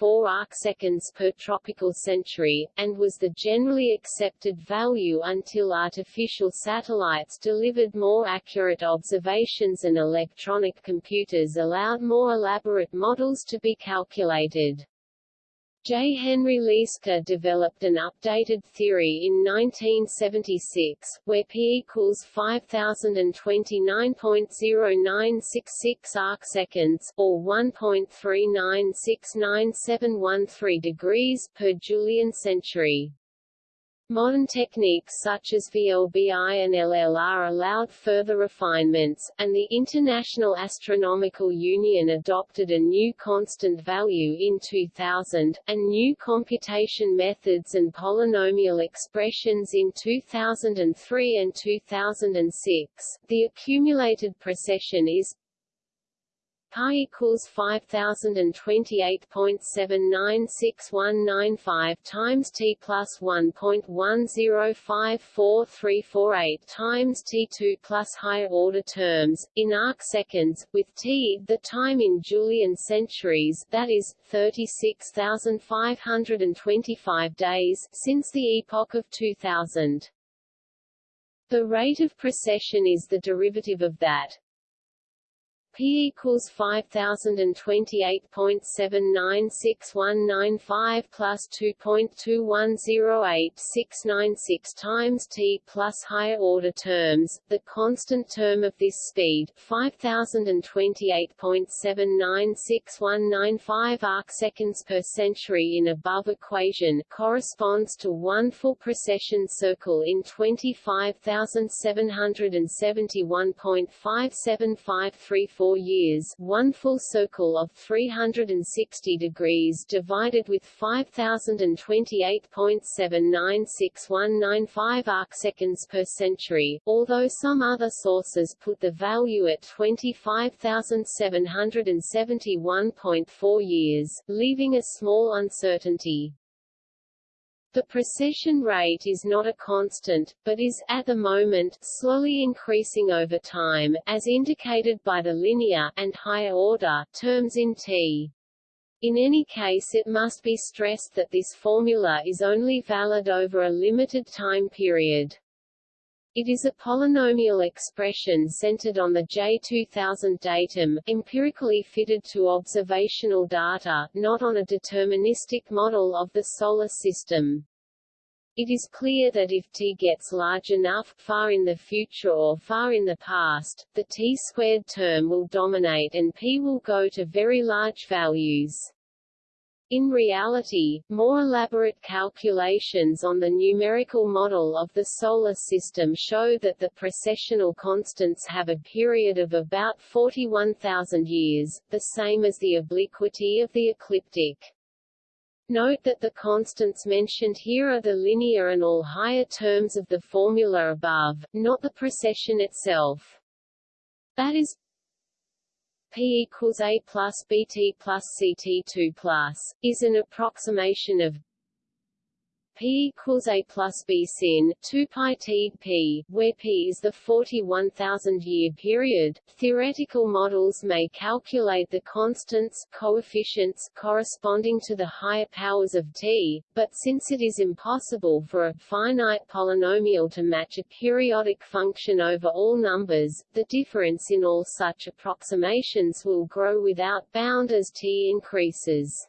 arcseconds per tropical century, and was the generally accepted value until artificial satellites delivered more accurate observations and electronic computers allowed more elaborate models to be calculated. J. Henry Lieske developed an updated theory in 1976, where p equals 5029.0966 arcseconds, or 1.39697113 degrees per Julian century. Modern techniques such as VLBI and LLR allowed further refinements, and the International Astronomical Union adopted a new constant value in 2000, and new computation methods and polynomial expressions in 2003 and 2006. The accumulated precession is pi equals 5028.796195 times t plus 1.105438 times t2 plus higher order terms, in arc seconds, with t the time in Julian centuries that is, 36,525 days since the epoch of 2000. The rate of precession is the derivative of that, P equals 5028.796195 plus 2.2108696 times t plus higher order terms. The constant term of this speed, 5028.796195 arcseconds per century in above equation, corresponds to one full precession circle in 25,771.5753 four years one full circle of 360 degrees divided with 5028.796195 arcseconds per century, although some other sources put the value at 25,771.4 years, leaving a small uncertainty. The precession rate is not a constant, but is, at the moment, slowly increasing over time, as indicated by the linear and higher order terms in T. In any case it must be stressed that this formula is only valid over a limited time period. It is a polynomial expression centered on the J2000 datum, empirically fitted to observational data, not on a deterministic model of the Solar System. It is clear that if T gets large enough, far in the future or far in the past, the T-squared term will dominate and P will go to very large values. In reality, more elaborate calculations on the numerical model of the Solar System show that the precessional constants have a period of about 41,000 years, the same as the obliquity of the ecliptic. Note that the constants mentioned here are the linear and all higher terms of the formula above, not the precession itself. That is P equals A plus BT plus CT2 plus, is an approximation of p equals a plus b sin 2 pi t p, where p is the 41,000 year period. Theoretical models may calculate the constants coefficients corresponding to the higher powers of t, but since it is impossible for a finite polynomial to match a periodic function over all numbers, the difference in all such approximations will grow without bound as t increases.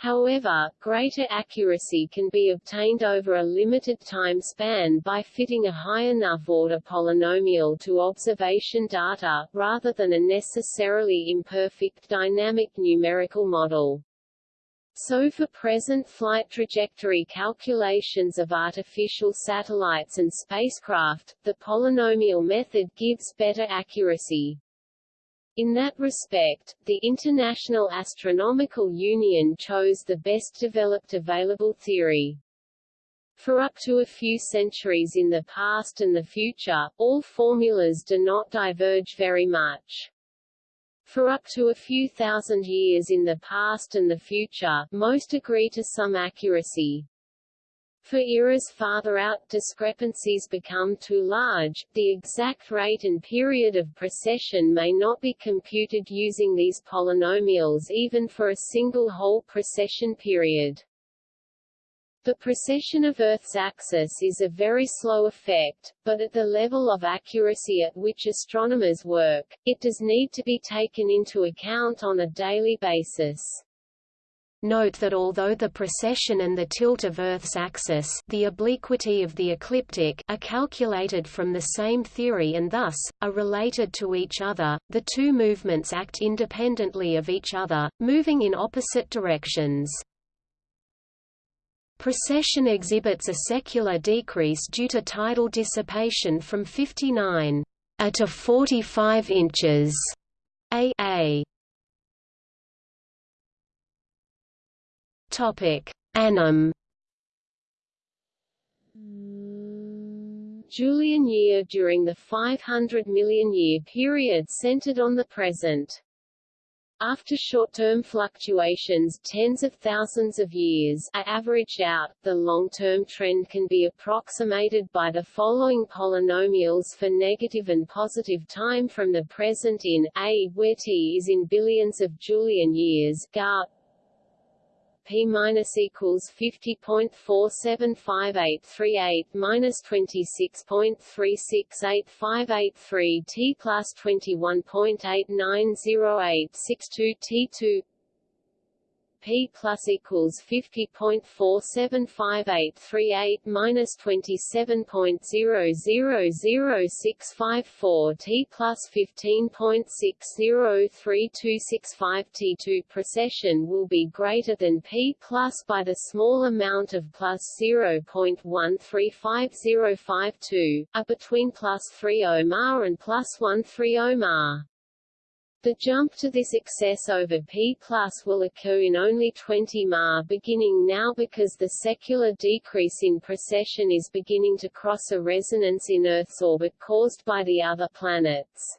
However, greater accuracy can be obtained over a limited time span by fitting a high enough order polynomial to observation data, rather than a necessarily imperfect dynamic numerical model. So for present flight trajectory calculations of artificial satellites and spacecraft, the polynomial method gives better accuracy. In that respect, the International Astronomical Union chose the best developed available theory. For up to a few centuries in the past and the future, all formulas do not diverge very much. For up to a few thousand years in the past and the future, most agree to some accuracy. For eras farther out discrepancies become too large, the exact rate and period of precession may not be computed using these polynomials even for a single whole precession period. The precession of Earth's axis is a very slow effect, but at the level of accuracy at which astronomers work, it does need to be taken into account on a daily basis. Note that although the precession and the tilt of Earth's axis the obliquity of the ecliptic are calculated from the same theory and thus, are related to each other, the two movements act independently of each other, moving in opposite directions. Precession exhibits a secular decrease due to tidal dissipation from 59 a to 45 inches a, a. Topic: Annum. Julian year during the 500 million year period centered on the present. After short-term fluctuations tens of thousands of years are averaged out, the long-term trend can be approximated by the following polynomials for negative and positive time from the present in a, where t is in billions of Julian years, gar p minus equals 50.475838 minus 26.368583 t plus plus twenty one point eight nine zero eight six two t2 P plus equals fifty point four seven five eight three eight minus twenty seven point zero zero zero six five four T plus fifteen point six zero three two six five T two precession will be greater than P plus by the small amount of plus zero point one three five zero five two, a between plus three ohmar and plus one three ohmar. The jump to this excess over P plus will occur in only 20 Ma beginning now because the secular decrease in precession is beginning to cross a resonance in Earth's orbit caused by the other planets.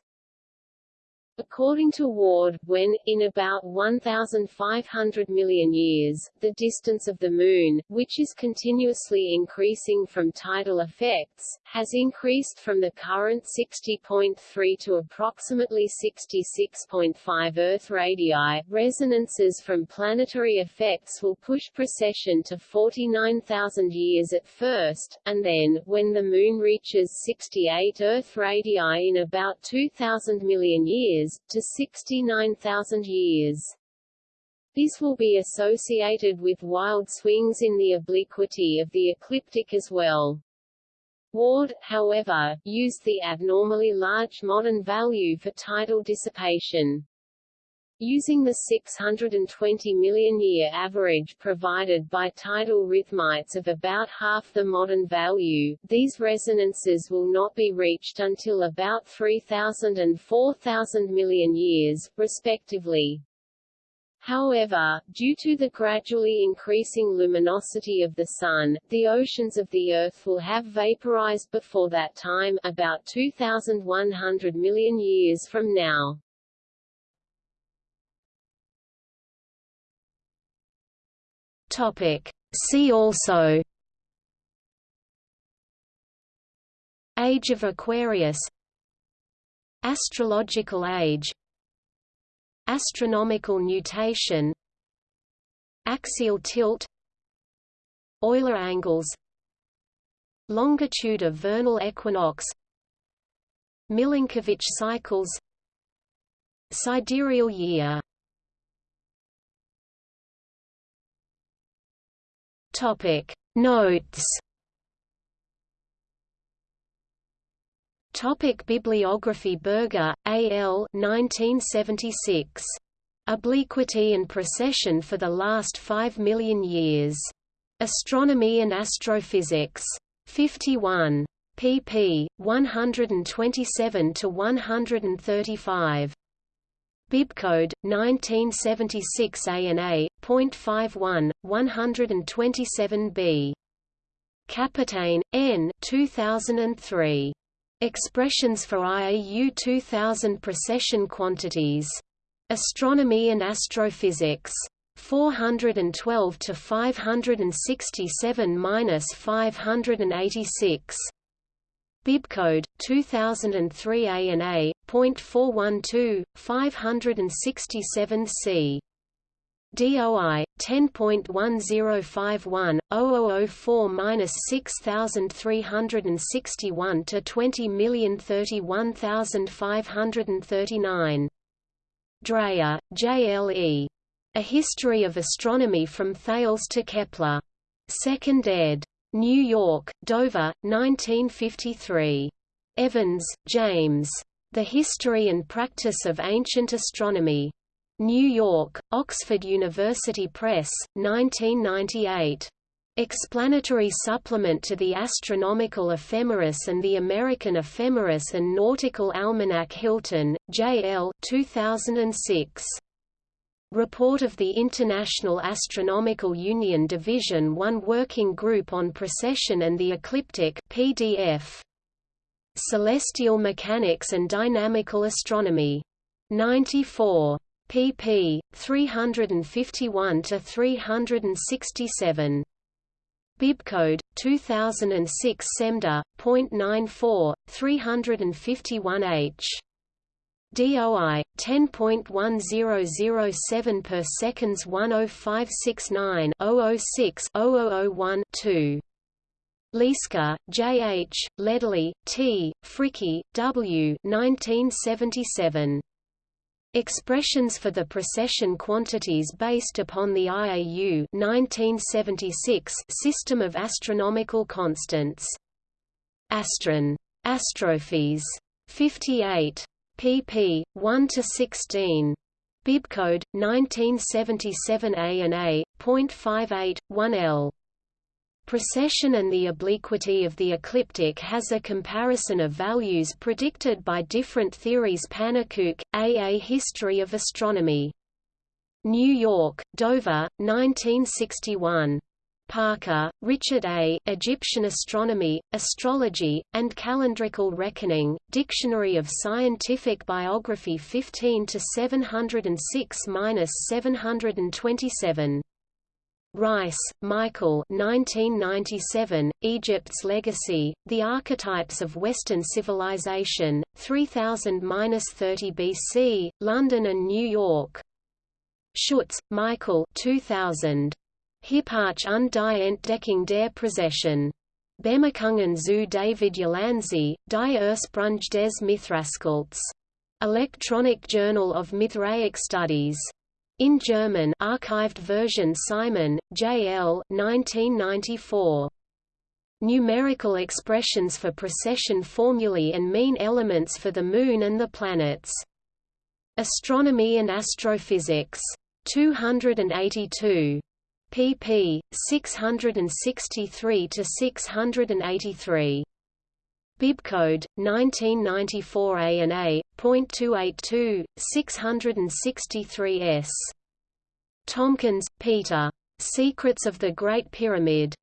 According to Ward, when, in about 1,500 million years, the distance of the Moon, which is continuously increasing from tidal effects, has increased from the current 60.3 to approximately 66.5 Earth radii, resonances from planetary effects will push precession to 49,000 years at first, and then, when the Moon reaches 68 Earth radii in about 2,000 million years, years, to 69,000 years. This will be associated with wild swings in the obliquity of the ecliptic as well. Ward, however, used the abnormally large modern value for tidal dissipation. Using the 620 million year average provided by tidal rhythmites of about half the modern value, these resonances will not be reached until about 3000 and 4000 million years, respectively. However, due to the gradually increasing luminosity of the Sun, the oceans of the Earth will have vaporized before that time about 2,100 million years from now. Topic: See also Age of Aquarius Astrological age Astronomical nutation Axial tilt Euler angles Longitude of vernal equinox Milankovitch cycles Sidereal year Topic Notes Topic Bibliography Berger, A. L. 1976. Obliquity and Precession for the Last Five Million Years. Astronomy and Astrophysics. 51. pp. 127–135. Bibcode 1976 ANA .51 127B. Capitaine N 2003. Expressions for IAU 2000 precession quantities. Astronomy and Astrophysics. 412 to 567-586. Bibcode 2003 ANA .412 567C. DOI 10.1051 0004-6361 to 20031539. Dreyer, A History of Astronomy from Thales to Kepler. 2nd ed. New York, Dover, 1953. Evans, James. The History and Practice of Ancient Astronomy. New York, Oxford University Press, 1998. Explanatory supplement to the Astronomical Ephemeris and the American Ephemeris and Nautical Almanac Hilton, J. L. 2006. Report of the International Astronomical Union Division 1 Working Group on Precession and the Ecliptic PDF. Celestial Mechanics and Dynamical Astronomy. 94 pp. 351 to 367. Bibcode 2006 SEMDA .94 351H. DOI 10.1007 per seconds 10569 006 0001 2. Lieske, J. H., Ledley, T., Fricke, W. 1977. Expressions for the precession quantities based upon the IAU 1976 system of astronomical constants. Astron. Astrophys. 58. Pp. 1 to 16. Bibcode 1977 A and A. .58, 1L. Precession and the obliquity of the ecliptic has a comparison of values predicted by different theories Pannekoek, A. A History of Astronomy. New York, Dover, 1961. Parker, Richard A. Egyptian Astronomy, Astrology, and Calendrical Reckoning, Dictionary of Scientific Biography 15 to 706-727. Rice, Michael 1997, Egypt's Legacy, The Archetypes of Western Civilization, 3000–30 BC, London and New York. Schutz, Michael 2000. Hipparch und die Entdeckung der Präzession. Bemerkungen zu David Ulansey, die Ursprung des Mithraskals. Electronic Journal of Mithraic Studies. In German archived version Simon, J. L. 1994. Numerical expressions for precession formulae and mean elements for the Moon and the planets. Astronomy and Astrophysics. 282. Pp. 663 to 683. Bibcode 1994 A and A .282 663 S. Tompkins, Peter. Secrets of the Great Pyramid.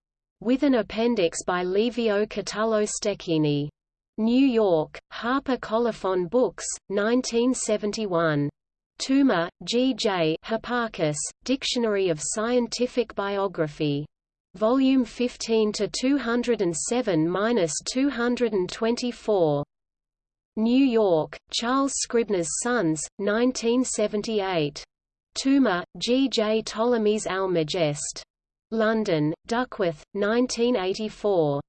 With an appendix by Livio Catullo Stecchini. New York, Harper Colophon Books, 1971. Toomer, G. J. Hipparchus, Dictionary of Scientific Biography. Volume 15 to 207-224. New York, Charles Scribner's Sons, 1978. Toomer, G. J. Ptolemy's Almagest. London, Duckworth, 1984.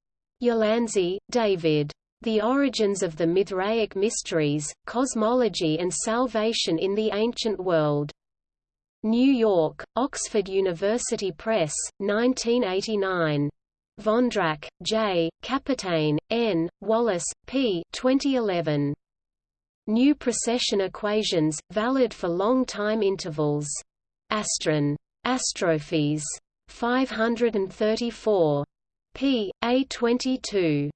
Ulansey, David. The Origins of the Mithraic Mysteries, Cosmology and Salvation in the Ancient World. New York, Oxford University Press, 1989. Vondrak, J., Capitaine, N., Wallace, P. 2011. New precession equations, valid for long time intervals. Astron. Astrophes. 534. p. A22.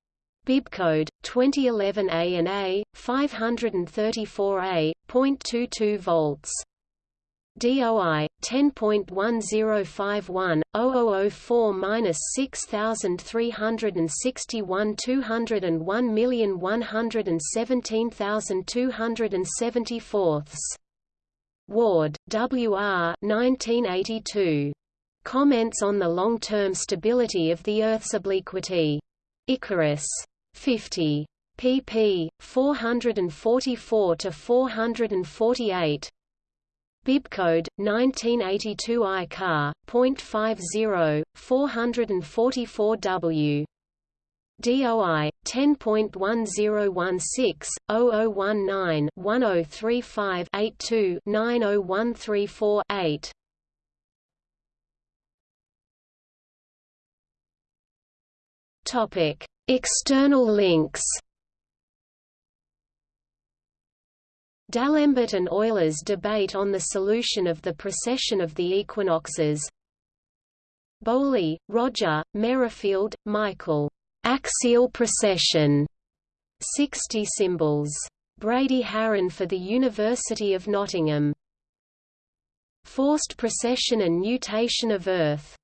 Bibcode 2011 A and A 534A .22 volts DOI 10.1051-0004-6361 201117274 Ward, W. R. 1982. Comments on the long-term stability of the Earth's obliquity. Icarus. 50. pp. 444 to 448. Bibcode 1982 I car. 0.50 444W. DOI 10.1016-0019-1035-82-90134-8. Topic: External links. D'Alembert and Euler's debate on the solution of the precession of the equinoxes. Bowley, Roger, Merrifield, Michael. Axial precession. 60 symbols. Brady Haran for the University of Nottingham. Forced precession and nutation of Earth